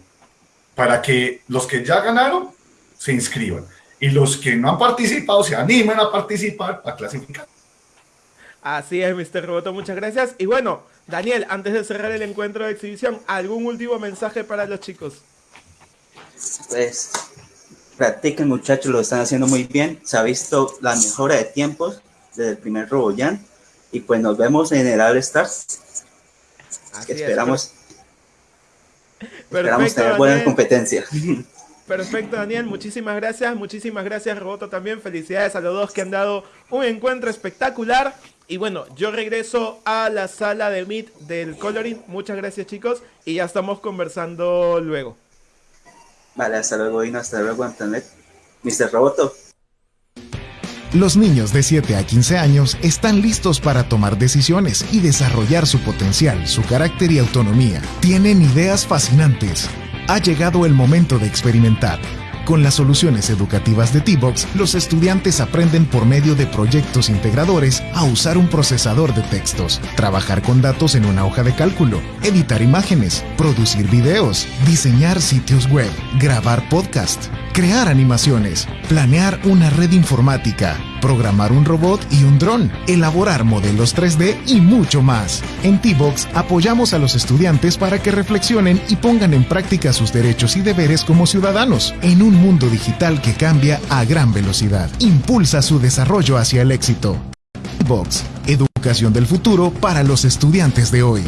para que los que ya ganaron se inscriban y los que no han participado se animen a participar a clasificar. Así es, Mr. Roboto, muchas gracias. Y bueno, Daniel, antes de cerrar el encuentro de exhibición, ¿algún último mensaje para los chicos? Pues practiquen muchachos, lo están haciendo muy bien. Se ha visto la mejora de tiempos desde el primer RoboJam. Y pues nos vemos en el All Stars. esperamos, esperamos tener buena competencia. Perfecto, Daniel. Muchísimas gracias. Muchísimas gracias, Roboto, también. Felicidades a los dos que han dado un encuentro espectacular. Y bueno, yo regreso a la sala de Meet del Coloring. Muchas gracias, chicos. Y ya estamos conversando luego. Vale, hasta luego, y Hasta luego, Internet. Mr. Roboto. Los niños de 7 a 15 años están listos para tomar decisiones y desarrollar su potencial, su carácter y autonomía. Tienen ideas fascinantes ha llegado el momento de experimentar. Con las soluciones educativas de T-Box, los estudiantes aprenden por medio de proyectos integradores a usar un procesador de textos, trabajar con datos en una hoja de cálculo, editar imágenes, producir videos, diseñar sitios web, grabar podcast, crear animaciones, planear una red informática, programar un robot y un dron, elaborar modelos 3D y mucho más. En T-Box apoyamos a los estudiantes para que reflexionen y pongan en práctica sus derechos y deberes como ciudadanos en un mundo digital que cambia a gran velocidad. Impulsa su desarrollo hacia el éxito. T-Box, educación del futuro para los estudiantes de hoy.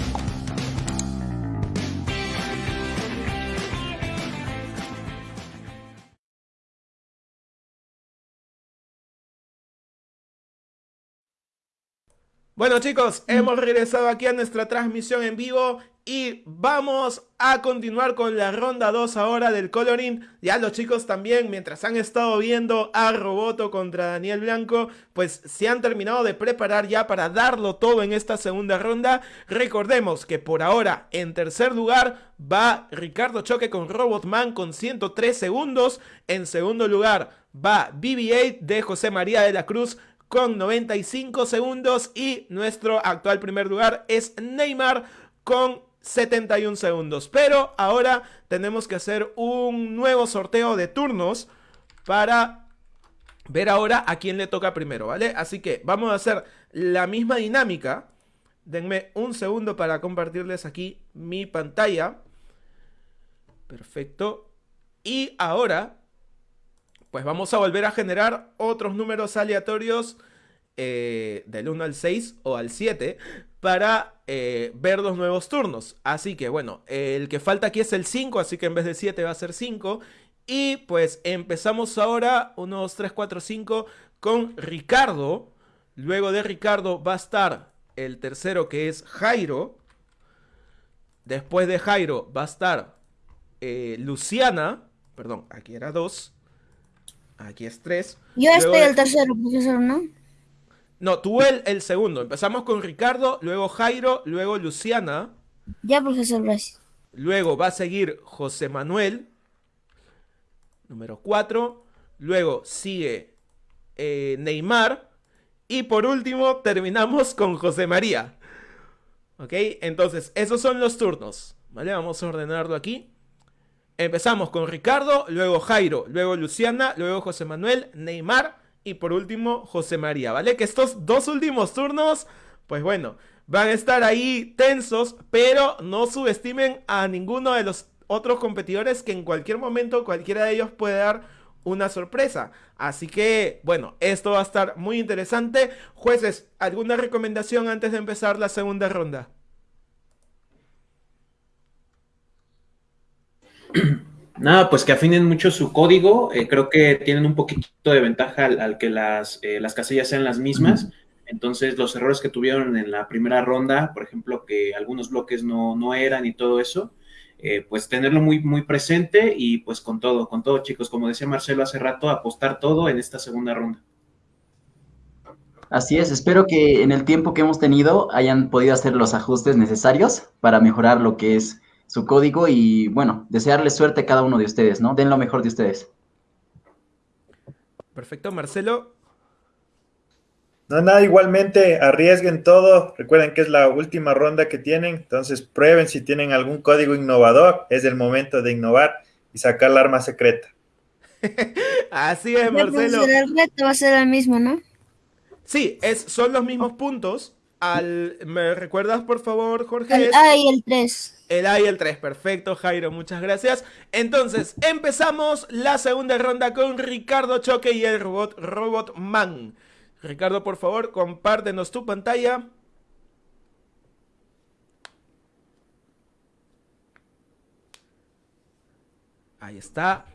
Bueno chicos, mm. hemos regresado aquí a nuestra transmisión en vivo y vamos a continuar con la ronda 2 ahora del coloring. Ya los chicos también, mientras han estado viendo a Roboto contra Daniel Blanco, pues se han terminado de preparar ya para darlo todo en esta segunda ronda. Recordemos que por ahora en tercer lugar va Ricardo Choque con Robotman con 103 segundos. En segundo lugar va BB-8 de José María de la Cruz con 95 segundos y nuestro actual primer lugar es Neymar con 71 segundos. Pero ahora tenemos que hacer un nuevo sorteo de turnos para ver ahora a quién le toca primero, ¿vale? Así que vamos a hacer la misma dinámica. Denme un segundo para compartirles aquí mi pantalla. Perfecto. Y ahora pues vamos a volver a generar otros números aleatorios eh, del 1 al 6 o al 7 para eh, ver los nuevos turnos. Así que bueno, el que falta aquí es el 5, así que en vez de 7 va a ser 5. Y pues empezamos ahora, 1, 2, 3, 4, 5, con Ricardo. Luego de Ricardo va a estar el tercero que es Jairo. Después de Jairo va a estar eh, Luciana. Perdón, aquí era 2. Aquí es 3. Yo estoy el tercero, profesor, ¿no? No, tú el, el segundo. Empezamos con Ricardo, luego Jairo, luego Luciana. Ya, profesor, gracias. Luego va a seguir José Manuel, número 4. Luego sigue eh, Neymar. Y por último terminamos con José María. ¿Ok? Entonces, esos son los turnos. ¿Vale? Vamos a ordenarlo aquí. Empezamos con Ricardo, luego Jairo, luego Luciana, luego José Manuel, Neymar y por último José María, ¿vale? Que estos dos últimos turnos, pues bueno, van a estar ahí tensos, pero no subestimen a ninguno de los otros competidores que en cualquier momento cualquiera de ellos puede dar una sorpresa. Así que, bueno, esto va a estar muy interesante. Jueces, ¿alguna recomendación antes de empezar la segunda ronda? Nada, pues que afinen mucho su código. Eh, creo que tienen un poquito de ventaja al, que las, eh, las, casillas sean las mismas. Entonces, los errores que tuvieron en la primera ronda, por ejemplo, que algunos bloques no, no eran y todo eso, eh, pues tenerlo muy, muy presente y pues con todo, con todo, chicos. Como decía Marcelo hace rato, apostar todo en esta segunda ronda. Así es, espero que en el tiempo que hemos tenido hayan podido hacer los ajustes necesarios para mejorar lo que es su código y bueno, desearles suerte a cada uno de ustedes, ¿no? Den lo mejor de ustedes. Perfecto, Marcelo. No, nada, igualmente arriesguen todo. Recuerden que es la última ronda que tienen, entonces prueben si tienen algún código innovador. Es el momento de innovar y sacar la arma secreta. Así es, Marcelo. El reto va a ser el mismo, ¿no? Sí, es, son los mismos puntos, al... ¿Me recuerdas, por favor, Jorge? El A y el 3. El A y el 3, perfecto, Jairo, muchas gracias. Entonces, empezamos la segunda ronda con Ricardo Choque y el robot Robot Man. Ricardo, por favor, compártenos tu pantalla. Ahí está.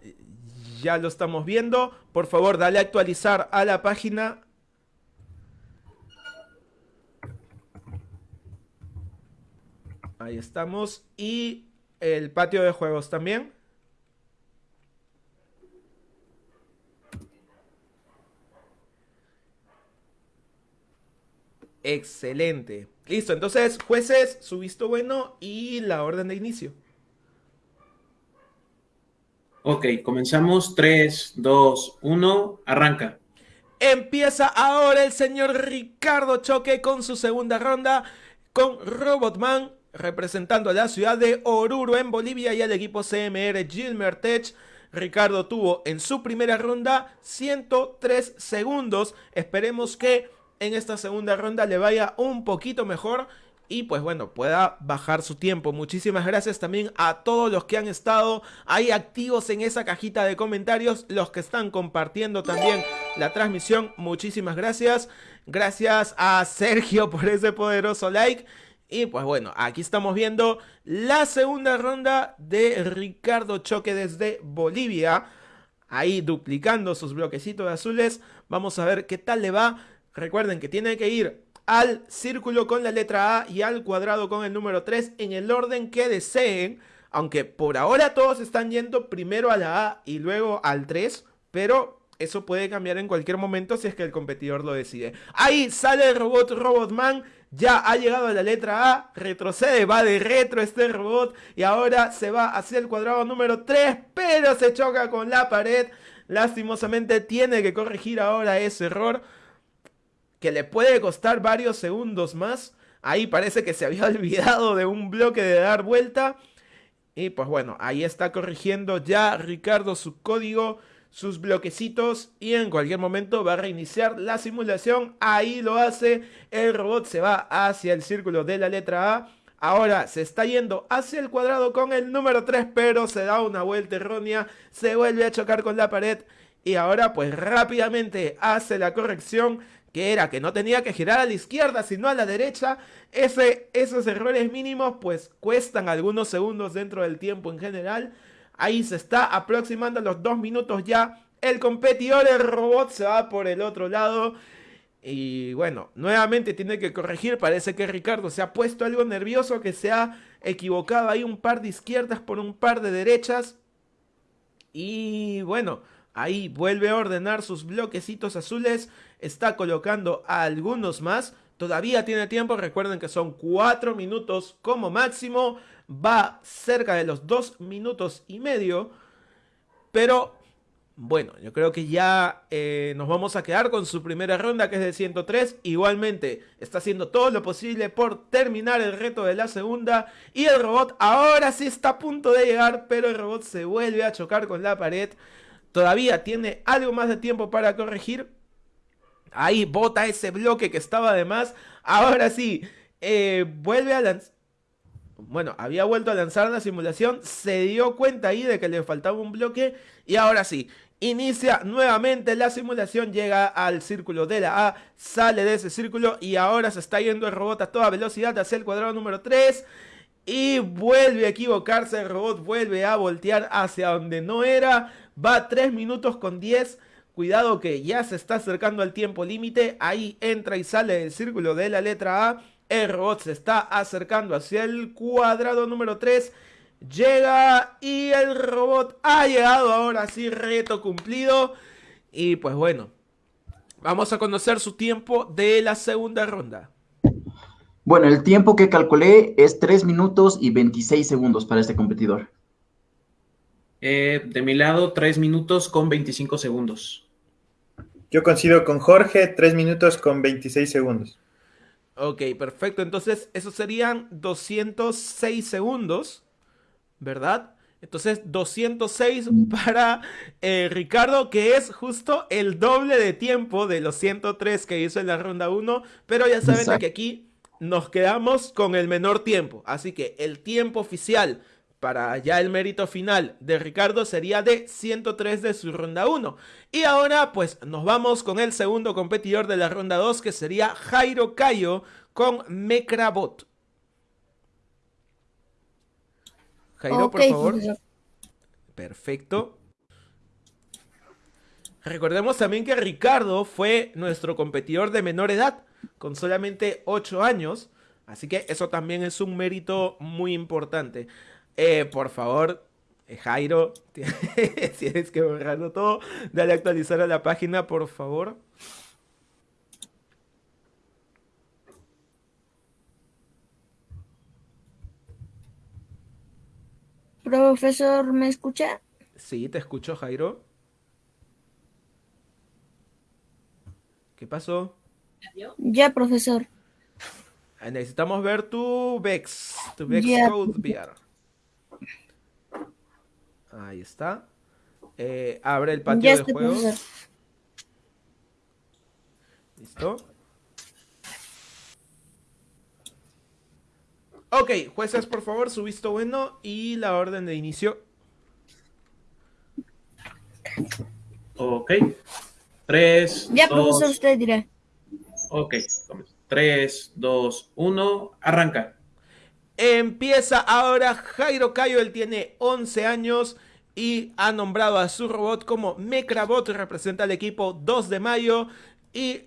Ya lo estamos viendo. Por favor, dale a actualizar a la página. Ahí estamos. Y el patio de juegos también. Excelente. Listo, entonces, jueces, su visto bueno y la orden de inicio. Ok, comenzamos. 3, 2, 1, arranca. Empieza ahora el señor Ricardo Choque con su segunda ronda con Robotman representando a la ciudad de Oruro en Bolivia y al equipo CMR Gilmer Tech. Ricardo tuvo en su primera ronda 103 segundos. Esperemos que en esta segunda ronda le vaya un poquito mejor y pues bueno, pueda bajar su tiempo. Muchísimas gracias también a todos los que han estado ahí activos en esa cajita de comentarios, los que están compartiendo también la transmisión. Muchísimas gracias. Gracias a Sergio por ese poderoso like. Y pues bueno, aquí estamos viendo la segunda ronda de Ricardo Choque desde Bolivia. Ahí duplicando sus bloquecitos azules. Vamos a ver qué tal le va. Recuerden que tiene que ir al círculo con la letra A y al cuadrado con el número 3 en el orden que deseen. Aunque por ahora todos están yendo primero a la A y luego al 3. Pero eso puede cambiar en cualquier momento si es que el competidor lo decide. Ahí sale el robot Robotman. Ya ha llegado a la letra A, retrocede, va de retro este robot y ahora se va hacia el cuadrado número 3, pero se choca con la pared. Lastimosamente tiene que corregir ahora ese error que le puede costar varios segundos más. Ahí parece que se había olvidado de un bloque de dar vuelta. Y pues bueno, ahí está corrigiendo ya Ricardo su código, sus bloquecitos y en cualquier momento va a reiniciar la simulación. Ahí lo hace, el robot se va hacia el círculo de la letra A. Ahora se está yendo hacia el cuadrado con el número 3, pero se da una vuelta errónea, se vuelve a chocar con la pared y ahora pues rápidamente hace la corrección que era que no tenía que girar a la izquierda, sino a la derecha. Ese, esos errores mínimos pues cuestan algunos segundos dentro del tiempo en general. Ahí se está aproximando a los dos minutos ya. El competidor, el robot, se va por el otro lado. Y bueno, nuevamente tiene que corregir. Parece que Ricardo se ha puesto algo nervioso, que se ha equivocado ahí un par de izquierdas por un par de derechas. Y bueno, ahí vuelve a ordenar sus bloquecitos azules está colocando algunos más. Todavía tiene tiempo, recuerden que son 4 minutos como máximo. Va cerca de los 2 minutos y medio. Pero bueno, yo creo que ya eh, nos vamos a quedar con su primera ronda que es de 103. Igualmente está haciendo todo lo posible por terminar el reto de la segunda. Y el robot ahora sí está a punto de llegar, pero el robot se vuelve a chocar con la pared. Todavía tiene algo más de tiempo para corregir, Ahí bota ese bloque que estaba de más. Ahora sí, eh, vuelve a lanzar. Bueno, había vuelto a lanzar la simulación, se dio cuenta ahí de que le faltaba un bloque y ahora sí, inicia nuevamente la simulación, llega al círculo de la A, sale de ese círculo y ahora se está yendo el robot a toda velocidad hacia el cuadrado número 3 y vuelve a equivocarse, el robot vuelve a voltear hacia donde no era, va 3 minutos con 10 Cuidado que ya se está acercando al tiempo límite. Ahí entra y sale del círculo de la letra A. El robot se está acercando hacia el cuadrado número 3. Llega y el robot ha llegado ahora sí, reto cumplido. Y pues bueno, vamos a conocer su tiempo de la segunda ronda. Bueno, el tiempo que calculé es 3 minutos y 26 segundos para este competidor. Eh, de mi lado, 3 minutos con 25 segundos. Yo coincido con Jorge, 3 minutos con 26 segundos. Ok, perfecto. Entonces, esos serían 206 segundos, ¿verdad? Entonces, 206 para eh, Ricardo, que es justo el doble de tiempo de los 103 que hizo en la ronda 1. Pero ya saben que aquí nos quedamos con el menor tiempo. Así que el tiempo oficial para ya el mérito final de Ricardo sería de 103 de su ronda 1. Y ahora pues nos vamos con el segundo competidor de la ronda 2 que sería Jairo Cayo con Mecrabot. Jairo, por favor. Perfecto. Recordemos también que Ricardo fue nuestro competidor de menor edad, con solamente 8 años. Así que eso también es un mérito muy importante. Eh, por favor, eh, Jairo, tienes que borrarlo todo. Dale a actualizar a la página, por favor. Profesor, ¿me escucha? Sí, te escucho, Jairo. ¿Qué pasó? Ya, profesor. Ah, necesitamos ver tu VEX, tu VEX Code VR. Ahí está. Eh, abre el patio de juegos. Listo. Ok, jueces, por favor, su visto bueno y la orden de inicio. Ok. Tres. Ya, profesor, usted dirá. Ok, 3, 2, 1, arranca. Empieza ahora Jairo Cayo, él tiene 11 años y ha nombrado a su robot como Mecrabot, representa al equipo 2 de mayo y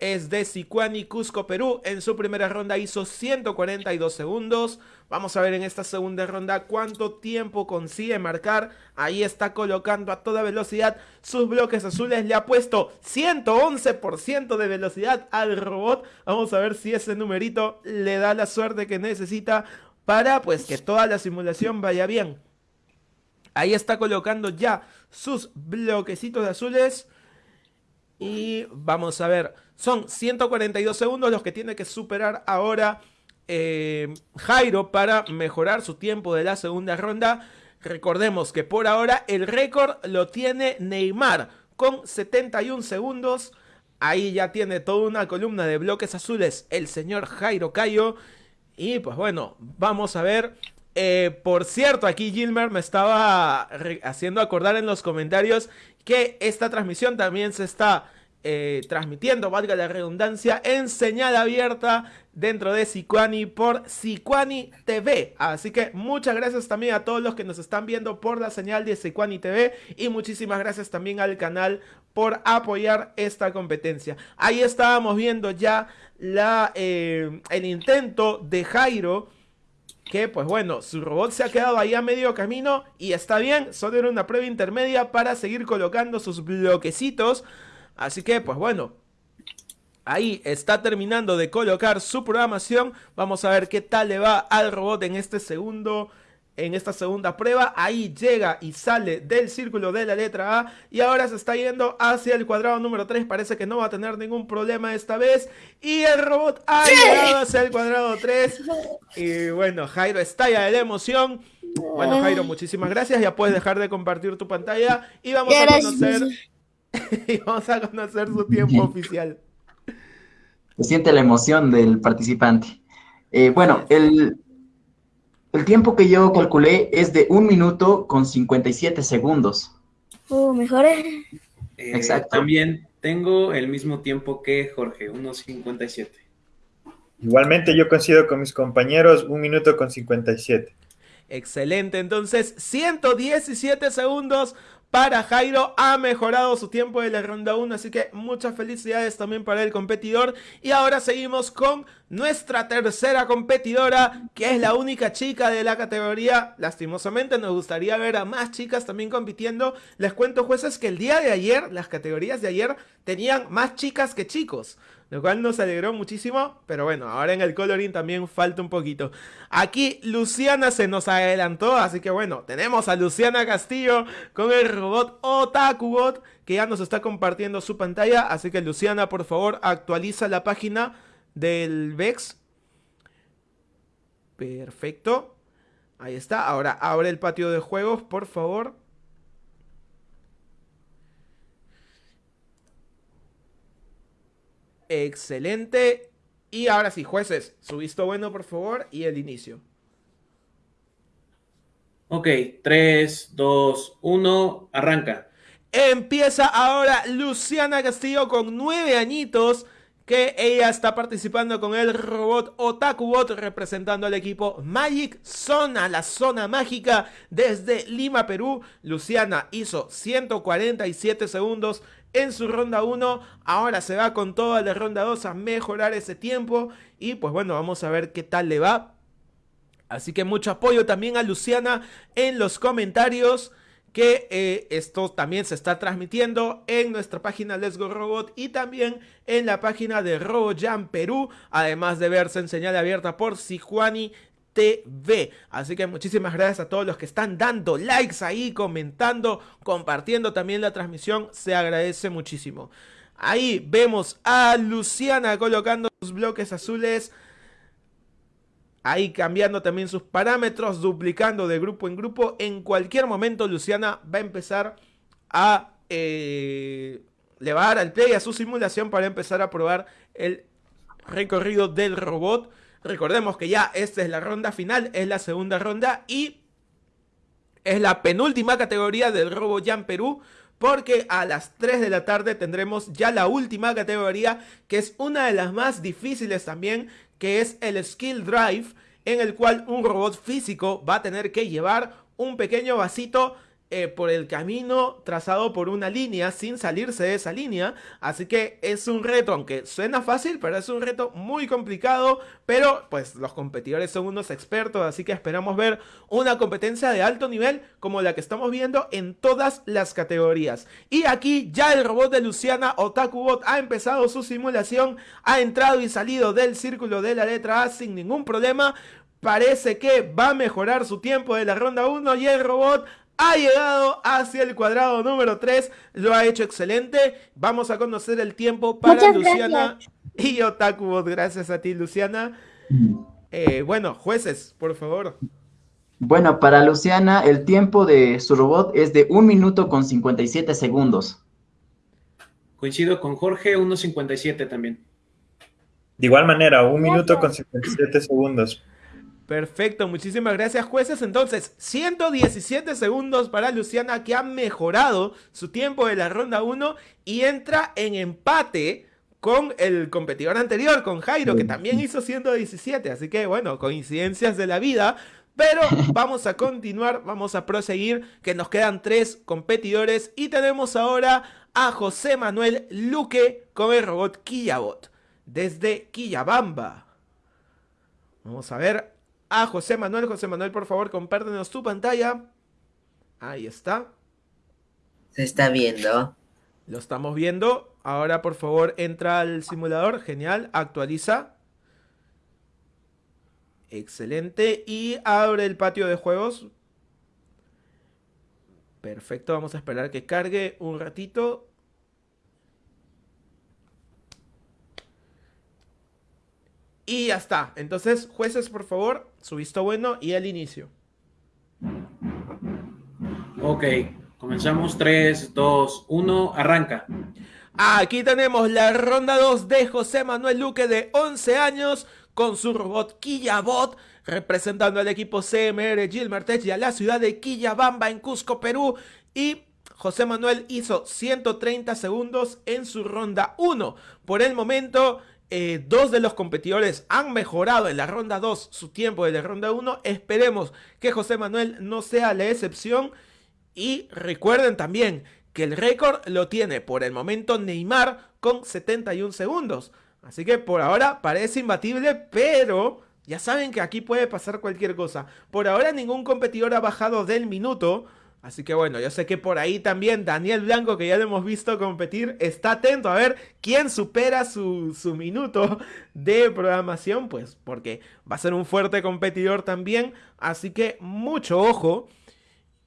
es de Sicuani, Cusco, Perú. En su primera ronda hizo 142 segundos. Vamos a ver en esta segunda ronda cuánto tiempo consigue marcar. Ahí está colocando a toda velocidad sus bloques azules. Le ha puesto 111% de velocidad al robot. Vamos a ver si ese numerito le da la suerte que necesita para pues que toda la simulación vaya bien. Ahí está colocando ya sus bloquecitos azules. Y vamos a ver, son 142 segundos los que tiene que superar ahora eh, Jairo para mejorar su tiempo de la segunda ronda. Recordemos que por ahora el récord lo tiene Neymar con 71 segundos. Ahí ya tiene toda una columna de bloques azules el señor Jairo Cayo. Y pues bueno, vamos a ver. Eh, por cierto, aquí Gilmer me estaba haciendo acordar en los comentarios que esta transmisión también se está eh, transmitiendo, valga la redundancia, en señal abierta dentro de Sicuani por Sicuani TV. Así que muchas gracias también a todos los que nos están viendo por la señal de Sicuani TV y muchísimas gracias también al canal por apoyar esta competencia. Ahí estábamos viendo ya eh, el intento de Jairo que pues bueno, su robot se ha quedado ahí a medio camino y está bien, solo era una prueba intermedia para seguir colocando sus bloquecitos Así que, pues bueno, ahí está terminando de colocar su programación. Vamos a ver qué tal le va al robot en este segundo en esta segunda prueba. Ahí llega y sale del círculo de la letra A. Y ahora se está yendo hacia el cuadrado número 3. Parece que no va a tener ningún problema esta vez. Y el robot ha llegado hacia el cuadrado 3. Y bueno, Jairo estalla de la emoción. Bueno, Jairo, muchísimas gracias. Ya puedes dejar de compartir tu pantalla. Y vamos a conocer y vamos a conocer su tiempo oficial. Se siente la emoción del participante. Eh, bueno, el, el tiempo que yo calculé es de un minuto con 57 segundos. Oh, mejor. Eh, Exacto. También tengo el mismo tiempo que Jorge, unos 57. Igualmente yo coincido con mis compañeros, un minuto con 57. Excelente, entonces 117 segundos para Jairo. Ha mejorado su tiempo de la ronda 1, así que muchas felicidades también para el competidor. Y ahora seguimos con nuestra tercera competidora, que es la única chica de la categoría. Lastimosamente nos gustaría ver a más chicas también compitiendo. Les cuento jueces que el día de ayer, las categorías de ayer, tenían más chicas que chicos lo cual nos alegró muchísimo, pero bueno, ahora en el coloring también falta un poquito. Aquí Luciana se nos adelantó, así que bueno, tenemos a Luciana Castillo con el robot Otakubot que ya nos está compartiendo su pantalla, así que Luciana, por favor, actualiza la página del VEX. Perfecto. Ahí está, ahora abre el patio de juegos, por favor. Excelente. Y ahora sí, jueces, su visto bueno, por favor, y el inicio. Ok, 3, 2, 1, arranca. Empieza ahora Luciana Castillo con nueve añitos que ella está participando con el robot Otakubot representando al equipo Magic Zona, la zona mágica desde Lima, Perú. Luciana hizo 147 segundos en su ronda 1. Ahora se va con toda la ronda 2 a mejorar ese tiempo. Y pues bueno, vamos a ver qué tal le va. Así que mucho apoyo también a Luciana en los comentarios que eh, esto también se está transmitiendo en nuestra página Let's Go Robot y también en la página de RoboJam Perú, además de verse en señal abierta por Sijuani TV. Así que muchísimas gracias a todos los que están dando likes ahí, comentando, compartiendo también la transmisión, se agradece muchísimo. Ahí vemos a Luciana colocando sus bloques azules ahí cambiando también sus parámetros, duplicando de grupo en grupo. En cualquier momento Luciana va a empezar a... Eh, le al play a su simulación para empezar a probar el recorrido del robot. Recordemos que ya esta es la ronda final, es la segunda ronda y es la penúltima categoría del Robo Jam Perú. Porque a las 3 de la tarde tendremos ya la última categoría, que es una de las más difíciles también, que es el Skill Drive, en el cual un robot físico va a tener que llevar un pequeño vasito eh, por el camino trazado por una línea sin salirse de esa línea. Así que es un reto, aunque suena fácil, pero es un reto muy complicado. Pero pues los competidores son unos expertos, así que esperamos ver una competencia de alto nivel como la que estamos viendo en todas las categorías. Y aquí ya el robot de Luciana Otakubot ha empezado su simulación, ha entrado y salido del círculo de la letra A sin ningún problema parece que va a mejorar su tiempo de la ronda 1 y el robot ha llegado hacia el cuadrado número 3, lo ha hecho excelente. Vamos a conocer el tiempo para Luciana y Otakubot. Gracias a ti, Luciana. Eh, bueno, jueces, por favor. Bueno, para Luciana, el tiempo de su robot es de 1 minuto con 57 segundos. Coincido con Jorge, 1.57 también. De igual manera, 1 minuto con 57 segundos. Perfecto, muchísimas gracias jueces. Entonces, 117 segundos para Luciana que ha mejorado su tiempo de la ronda 1 y entra en empate con el competidor anterior, con Jairo, que también hizo 117. Así que bueno, coincidencias de la vida. Pero vamos a continuar, vamos a proseguir, que nos quedan tres competidores y tenemos ahora a José Manuel Luque con el robot Quillabot desde Quillabamba. Vamos a ver, a José Manuel. José Manuel, por favor, compártenos tu pantalla. Ahí está. Se está viendo. Lo estamos viendo. Ahora, por favor, entra al simulador. Genial. Actualiza. Excelente. Y abre el patio de juegos. Perfecto. Vamos a esperar que cargue un ratito. Y ya está. Entonces, jueces, por favor, su visto bueno y el inicio. Ok, comenzamos 3, 2, 1, arranca. Aquí tenemos la ronda 2 de José Manuel Luque de 11 años con su robot Quillabot representando al equipo CMR Gilmertech y a la ciudad de Quillabamba en Cusco, Perú. Y José Manuel hizo 130 segundos en su ronda 1. Por el momento, eh, dos de los competidores han mejorado en la ronda 2 su tiempo de la ronda 1. Esperemos que José Manuel no sea la excepción. Y recuerden también que el récord lo tiene por el momento Neymar con 71 segundos. Así que por ahora parece imbatible, pero ya saben que aquí puede pasar cualquier cosa. Por ahora ningún competidor ha bajado del minuto. Así que bueno, yo sé que por ahí también Daniel Blanco, que ya lo hemos visto competir, está atento a ver quién supera su, minuto de programación, pues porque va a ser un fuerte competidor también. Así que mucho ojo.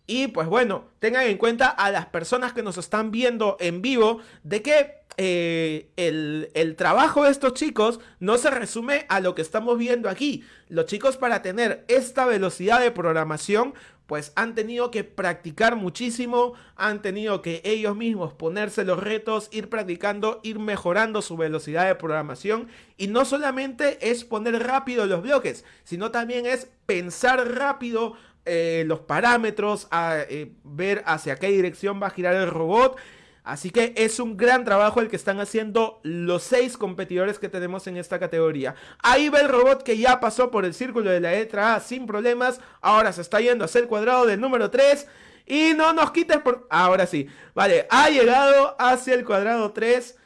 Y pues bueno, tengan en cuenta a las personas que nos están viendo en vivo de que eh, el, el, trabajo de estos chicos no se resume a lo que estamos viendo aquí. Los chicos para tener esta velocidad de programación pues han tenido que practicar muchísimo, han tenido que ellos mismos ponerse los retos, ir practicando, ir mejorando su velocidad de programación. Y no solamente es poner rápido los bloques, sino también es pensar rápido eh, los parámetros, a, eh, ver hacia qué dirección va a girar el robot Así que es un gran trabajo el que están haciendo los seis competidores que tenemos en esta categoría. Ahí va el robot que ya pasó por el círculo de la letra A sin problemas. Ahora se está yendo hacia el cuadrado del número 3. Y no nos quites por... Ahora sí. Vale, ha llegado hacia el cuadrado 3.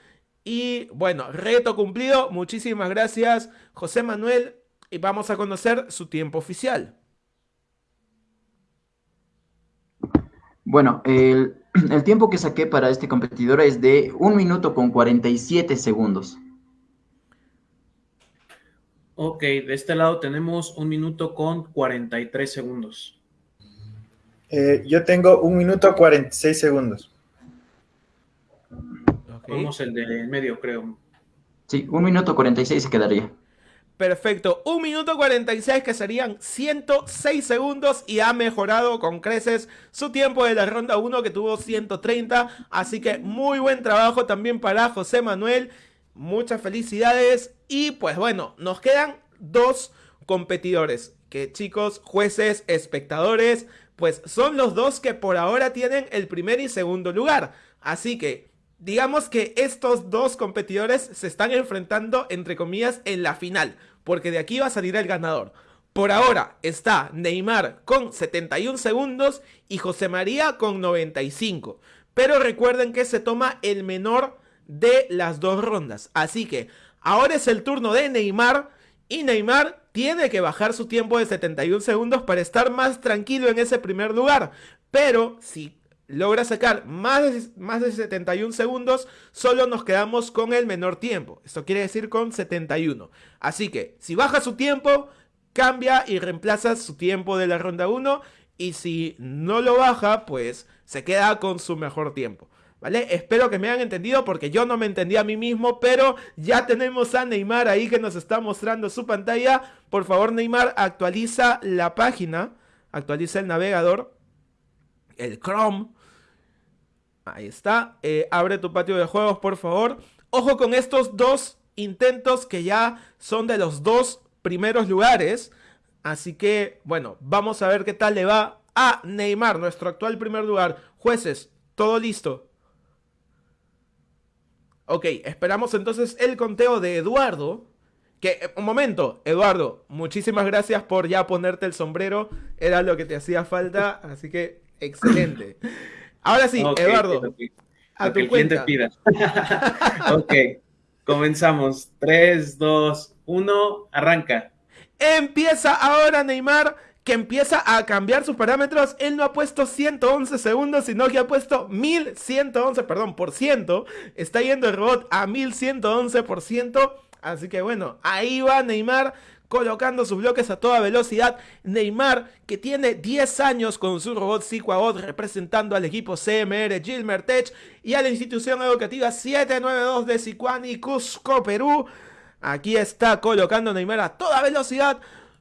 Y bueno, reto cumplido. Muchísimas gracias, José Manuel. Y vamos a conocer su tiempo oficial. Bueno, el, el tiempo que saqué para este competidor es de 1 minuto con 47 segundos. Ok, de este lado tenemos 1 minuto con 43 segundos. Eh, yo tengo 1 minuto 46 segundos. Vamos el de medio, creo. Sí, 1 minuto 46 se quedaría. Perfecto, 1 minuto 46 que serían 106 segundos y ha mejorado con creces su tiempo de la ronda 1 que tuvo 130. Así que muy buen trabajo también para José Manuel. Muchas felicidades. Y pues bueno, nos quedan dos competidores. Que chicos, jueces, espectadores, pues son los dos que por ahora tienen el primer y segundo lugar. Así que digamos que estos dos competidores se están enfrentando, entre comillas, en la final, porque de aquí va a salir el ganador. Por ahora está Neymar con 71 segundos y José María con 95. Pero recuerden que se toma el menor de las dos rondas. Así que ahora es el turno de Neymar y Neymar tiene que bajar su tiempo de 71 segundos para estar más tranquilo en ese primer lugar. Pero si logra sacar más de, más de 71 segundos, solo nos quedamos con el menor tiempo. Esto quiere decir con 71. Así que si baja su tiempo, cambia y reemplaza su tiempo de la ronda 1. Y si no lo baja, pues se queda con su mejor tiempo. ¿Vale? Espero que me hayan entendido porque yo no me entendí a mí mismo, pero ya tenemos a Neymar ahí que nos está mostrando su pantalla. Por favor, Neymar, actualiza la página, actualiza el navegador, el Chrome, Ahí está. Eh, abre tu patio de juegos, por favor. Ojo con estos dos intentos que ya son de los dos primeros lugares. Así que, bueno, vamos a ver qué tal le va a Neymar, nuestro actual primer lugar. Jueces, todo listo. Ok, esperamos entonces el conteo de Eduardo. Que, eh, un momento, Eduardo, muchísimas gracias por ya ponerte el sombrero. Era lo que te hacía falta, así que excelente. Ahora sí, Eduardo. A tu cuenta. pida. ok, comenzamos. 3, 2, 1, arranca. Empieza ahora Neymar, que empieza a cambiar sus parámetros. Él no ha puesto 111 segundos, sino que ha puesto 1111, perdón, por ciento. Está yendo el robot a 1111 por ciento. Así que bueno, ahí va Neymar colocando sus bloques a toda velocidad. Neymar, que tiene 10 años con su robot Siquabot representando al equipo CMR Gilmer Tech y a la institución educativa 792 de Sicuani, Cusco, Perú. Aquí está colocando Neymar a toda velocidad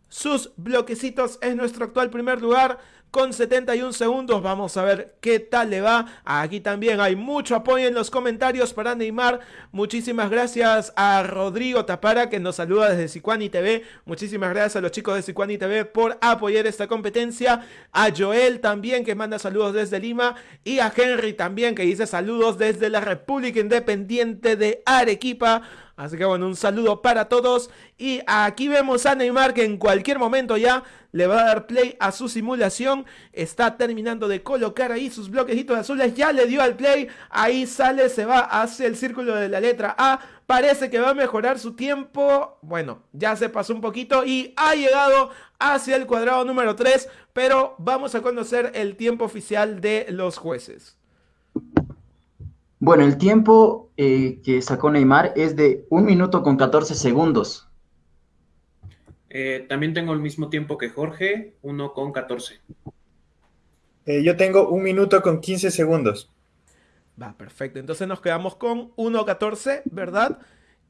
sus bloquecitos en nuestro actual primer lugar con 71 segundos. Vamos a ver qué tal le va. Aquí también hay mucho apoyo en los comentarios para Neymar. Muchísimas gracias a Rodrigo Tapara que nos saluda desde Sicuani TV. Muchísimas gracias a los chicos de Sicuani TV por apoyar esta competencia. A Joel también que manda saludos desde Lima. Y a Henry también que dice saludos desde la República Independiente de Arequipa. Así que bueno, un saludo para todos. Y aquí vemos a Neymar que en cualquier momento ya le va a dar play a su simulación. Está terminando de colocar ahí sus bloquecitos azules. Ya le dio al play. Ahí sale, se va hacia el círculo de la letra A. Parece que va a mejorar su tiempo. Bueno, ya se pasó un poquito y ha llegado hacia el cuadrado número 3. Pero vamos a conocer el tiempo oficial de los jueces. Bueno, el tiempo eh, que sacó Neymar es de 1 minuto con 14 segundos. Eh, también tengo el mismo tiempo que Jorge, 1 con 14. Eh, yo tengo un minuto con 15 segundos. Va, perfecto. Entonces nos quedamos con 1.14, ¿verdad?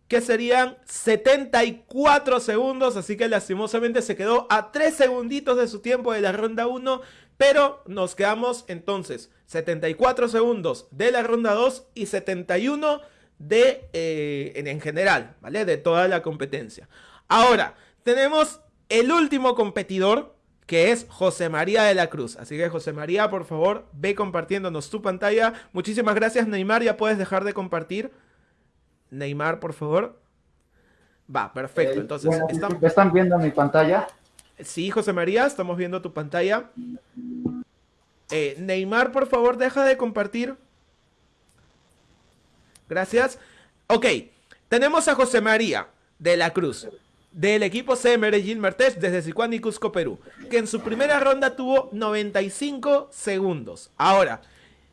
Que serían 74 segundos. Así que lastimosamente se quedó a 3 segunditos de su tiempo de la ronda 1. Pero nos quedamos entonces 74 segundos de la ronda 2 y 71 de, eh, en general, ¿vale? De toda la competencia. Ahora, tenemos el último competidor, que es José María de la Cruz. Así que José María, por favor, ve compartiéndonos tu pantalla. Muchísimas gracias, Neymar. Ya puedes dejar de compartir. Neymar, por favor. Va, perfecto. Eh, Entonces, ¿están viendo mi pantalla? Sí, José María, estamos viendo tu pantalla. Eh, Neymar, por favor, deja de compartir. Gracias. Ok, tenemos a José María de la Cruz del equipo C Medellín Martés desde Sicuán y Cusco, Perú, que en su primera ronda tuvo 95 segundos. Ahora,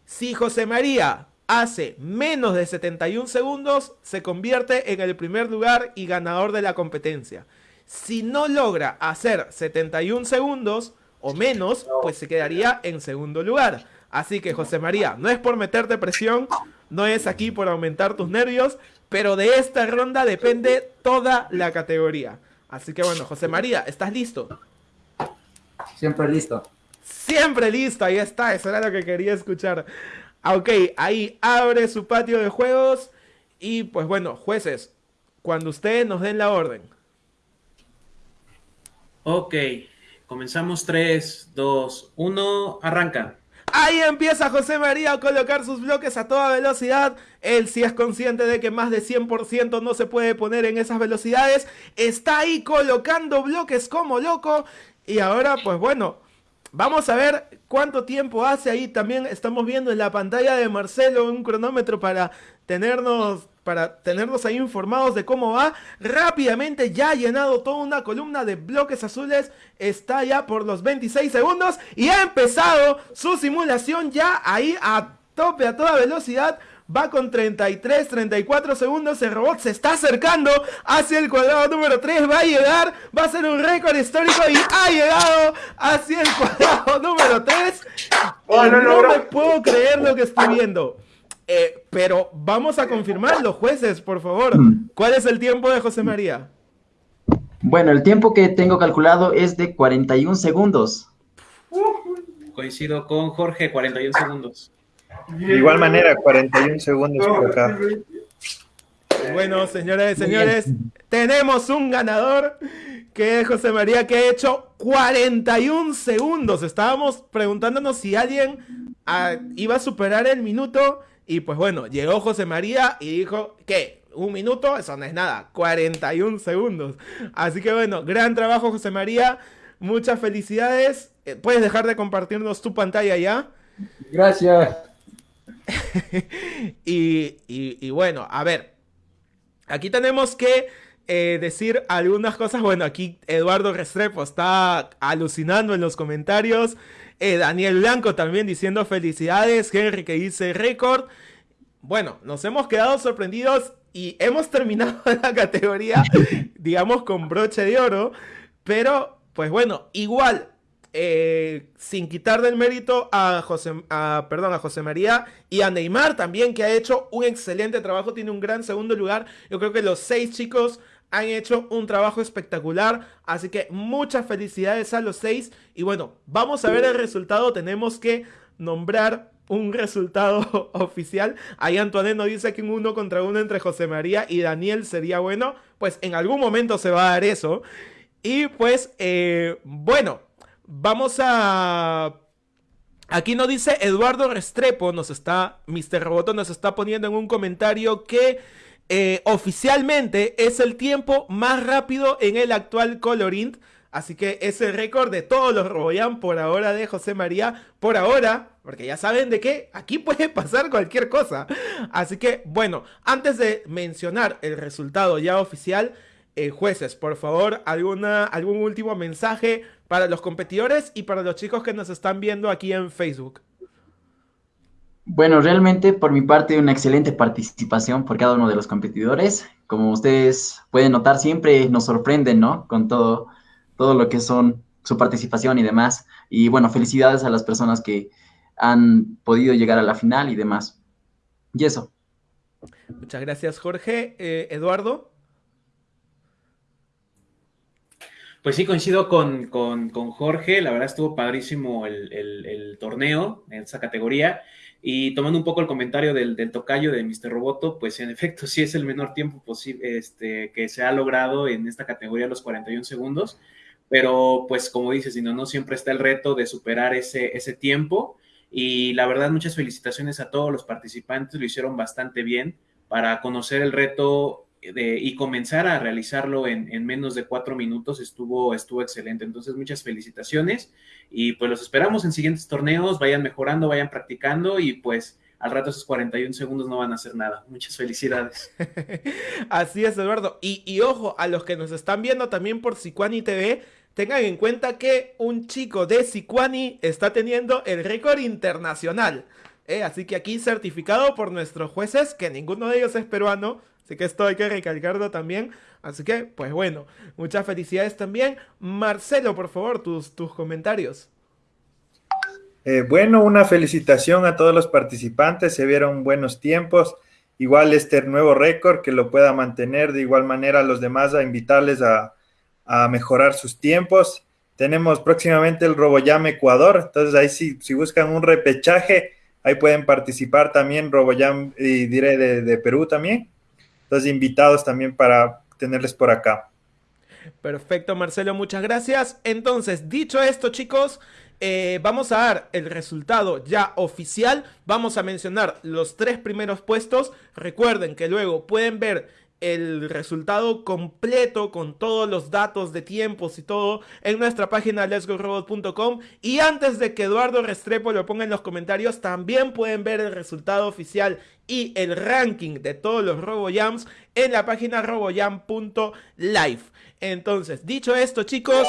si José María hace menos de 71 segundos, se convierte en el primer lugar y ganador de la competencia. Si no logra hacer 71 segundos o menos, pues se quedaría en segundo lugar. Así que José María, no es por meterte presión, no es aquí por aumentar tus nervios, pero de esta ronda depende toda la categoría. Así que bueno, José María, ¿estás listo? Siempre listo. Siempre listo, ahí está, eso era lo que quería escuchar. Ah, ok, ahí abre su patio de juegos y pues bueno, jueces, cuando ustedes nos den la orden. Ok, comenzamos 3, 2, 1, arranca. Ahí empieza José María a colocar sus bloques a toda velocidad. Él sí es consciente de que más de 100% no se puede poner en esas velocidades. Está ahí colocando bloques como loco. Y ahora, pues bueno, vamos a ver cuánto tiempo hace ahí. También estamos viendo en la pantalla de Marcelo un cronómetro para tenernos para tenerlos ahí informados de cómo va. Rápidamente ya ha llenado toda una columna de bloques azules. Está ya por los 26 segundos y ha empezado su simulación ya ahí a tope, a toda velocidad. Va con 33, 34 segundos. El robot se está acercando hacia el cuadrado número 3. Va a llegar. Va a ser un récord histórico. Y ha llegado hacia el cuadrado número 3. no me puedo creer lo que estoy viendo. Eh, pero vamos a confirmar los jueces, por favor. Mm. ¿Cuál es el tiempo de José María? Bueno, el tiempo que tengo calculado es de 41 segundos. Coincido con Jorge, 41 segundos. De igual manera, 41 segundos por acá. Bueno, señores y señores, tenemos un ganador que es José María que ha hecho 41 segundos. Estábamos preguntándonos si alguien ah, iba a superar el minuto y pues bueno, llegó José María y dijo que un minuto, eso no es nada, 41 segundos. Así que bueno, gran trabajo José María, muchas felicidades. Eh, ¿Puedes dejar de compartirnos tu pantalla ya? Gracias. y, bueno, a ver, aquí tenemos que eh, decir algunas cosas. Bueno, aquí Eduardo Restrepo está alucinando en los comentarios. Eh, Daniel Blanco también diciendo felicidades. Henry que dice récord. Bueno, nos hemos quedado sorprendidos y hemos terminado la categoría, digamos, con broche de oro. Pero, pues bueno, igual, eh, sin quitar del mérito a José, perdón, a José María y a Neymar también, que ha hecho un excelente trabajo, tiene un gran segundo lugar. Yo creo que los seis chicos han hecho un trabajo espectacular. Así que muchas felicidades a los seis. Y bueno, vamos a ver el resultado. Tenemos que nombrar un resultado oficial. Ahí Antoine nos dice que un uno contra uno entre José María y Daniel sería bueno. Pues en algún momento se va a dar eso. Y pues, eh, bueno, vamos a... Aquí nos dice Eduardo Restrepo, nos está, Mr. Roboto nos está poniendo en un comentario que eh, oficialmente es el tiempo más rápido en el actual Colorint. Así que es el récord de todos los Roboyan por ahora de José María. Por ahora, porque ya saben de qué, aquí puede pasar cualquier cosa. Así que, bueno, antes de mencionar el resultado ya oficial, eh, jueces, por favor, alguna, algún último mensaje para los competidores y para los chicos que nos están viendo aquí en Facebook. Bueno, realmente por mi parte una excelente participación por cada uno de los competidores. Como ustedes pueden notar, siempre nos sorprenden, ¿no? Con todo, todo lo que son su participación y demás. Y bueno, felicidades a las personas que han podido llegar a la final y demás. Y eso. Muchas gracias, Jorge. Eh, Eduardo. Pues sí, coincido con, Jorge. La verdad estuvo padrísimo el, torneo en esa categoría. Y tomando un poco el comentario del, tocayo de Mr. Roboto, pues en efecto sí es el menor tiempo posible este, que se ha logrado en esta categoría, los 41 segundos. Pero pues como dices, no, no siempre está el reto de superar ese, ese tiempo. Y la verdad, muchas felicitaciones a todos los participantes, lo hicieron bastante bien para conocer el reto y comenzar a realizarlo en, menos de cuatro minutos estuvo, estuvo excelente. Entonces, muchas felicitaciones y pues los esperamos en siguientes torneos, vayan mejorando, vayan practicando y pues al rato esos 41 segundos no van a hacer nada. Muchas felicidades. Así es, Eduardo. Y, ojo, a los que nos están viendo también por Sicuani TV, tengan en cuenta que un chico de Sicuani está teniendo el récord internacional. ¿eh? así que aquí certificado por nuestros jueces, que ninguno de ellos es peruano. Así que esto hay que recalcarlo también. Así que, pues bueno, muchas felicidades también. Marcelo, por favor, tus, tus comentarios. Eh, bueno, una felicitación a todos los participantes. Se vieron buenos tiempos. Igual este nuevo récord que lo pueda mantener. De igual manera a los demás a invitarles a, a mejorar sus tiempos. Tenemos próximamente el RoboJam Ecuador, entonces ahí si, si buscan un repechaje, ahí pueden participar también RoboJam y diré de, Perú también. Entonces invitados también para tenerles por acá. Perfecto, Marcelo, muchas gracias. Entonces, dicho esto, chicos, eh, vamos a dar el resultado ya oficial. Vamos a mencionar los tres primeros puestos. Recuerden que luego pueden ver el resultado completo con todos los datos de tiempos y todo en nuestra página letsgorobot.com y antes de que Eduardo Restrepo lo ponga en los comentarios también pueden ver el resultado oficial y el ranking de todos los RoboJams en la página roboyam.live entonces dicho esto chicos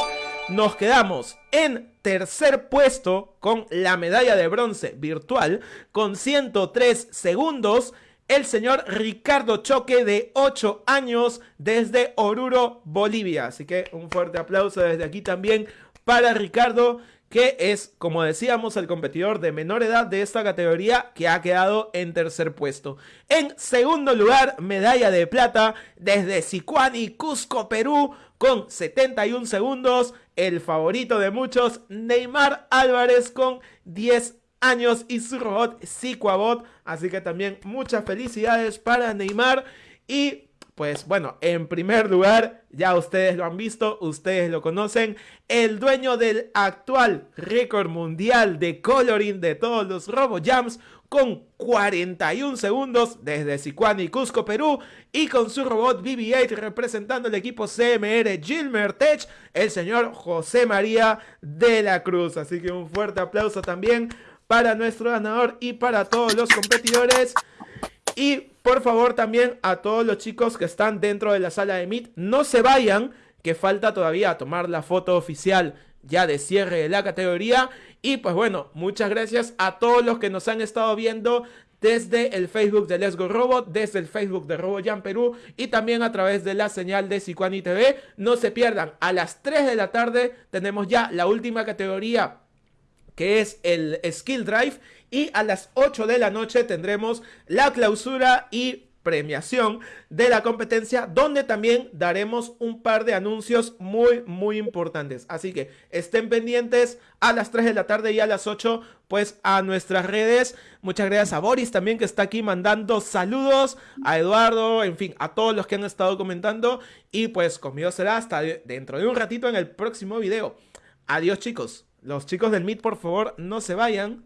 nos quedamos en tercer puesto con la medalla de bronce virtual con 103 segundos el señor Ricardo Choque de 8 años desde Oruro, Bolivia. Así que un fuerte aplauso desde aquí también para Ricardo, que es, como decíamos, el competidor de menor edad de esta categoría que ha quedado en tercer puesto. En segundo lugar, medalla de plata desde Sicuani, Cusco, Perú, con 71 segundos. El favorito de muchos, Neymar Álvarez, con 10 años y su robot Siquabot. Así que también muchas felicidades para Neymar. Y pues bueno, en primer lugar, ya ustedes lo han visto, ustedes lo conocen, el dueño del actual récord mundial de coloring de todos los RoboJams con 41 segundos desde Sicuani, Cusco, Perú y con su robot BB-8 representando el equipo CMR Gilmer Tech, el señor José María de la Cruz. Así que un fuerte aplauso también para nuestro ganador y para todos los competidores. Y por favor también a todos los chicos que están dentro de la sala de Meet, no se vayan, que falta todavía tomar la foto oficial ya de cierre de la categoría. Y pues bueno, muchas gracias a todos los que nos han estado viendo desde el Facebook de Let's Go Robot, desde el Facebook de RoboJam Perú y también a través de la señal de Sicuani TV. No se pierdan, a las 3 de la tarde tenemos ya la última categoría que es el Skill Drive. Y a las 8 de la noche tendremos la clausura y premiación de la competencia donde también daremos un par de anuncios muy muy importantes. Así que estén pendientes a las 3 de la tarde y a las 8 pues a nuestras redes. Muchas gracias a Boris también que está aquí mandando saludos a Eduardo en fin a todos los que han estado comentando. Y pues conmigo será hasta dentro de un ratito en el próximo video. Adiós chicos los chicos del Meet, por favor, no se vayan.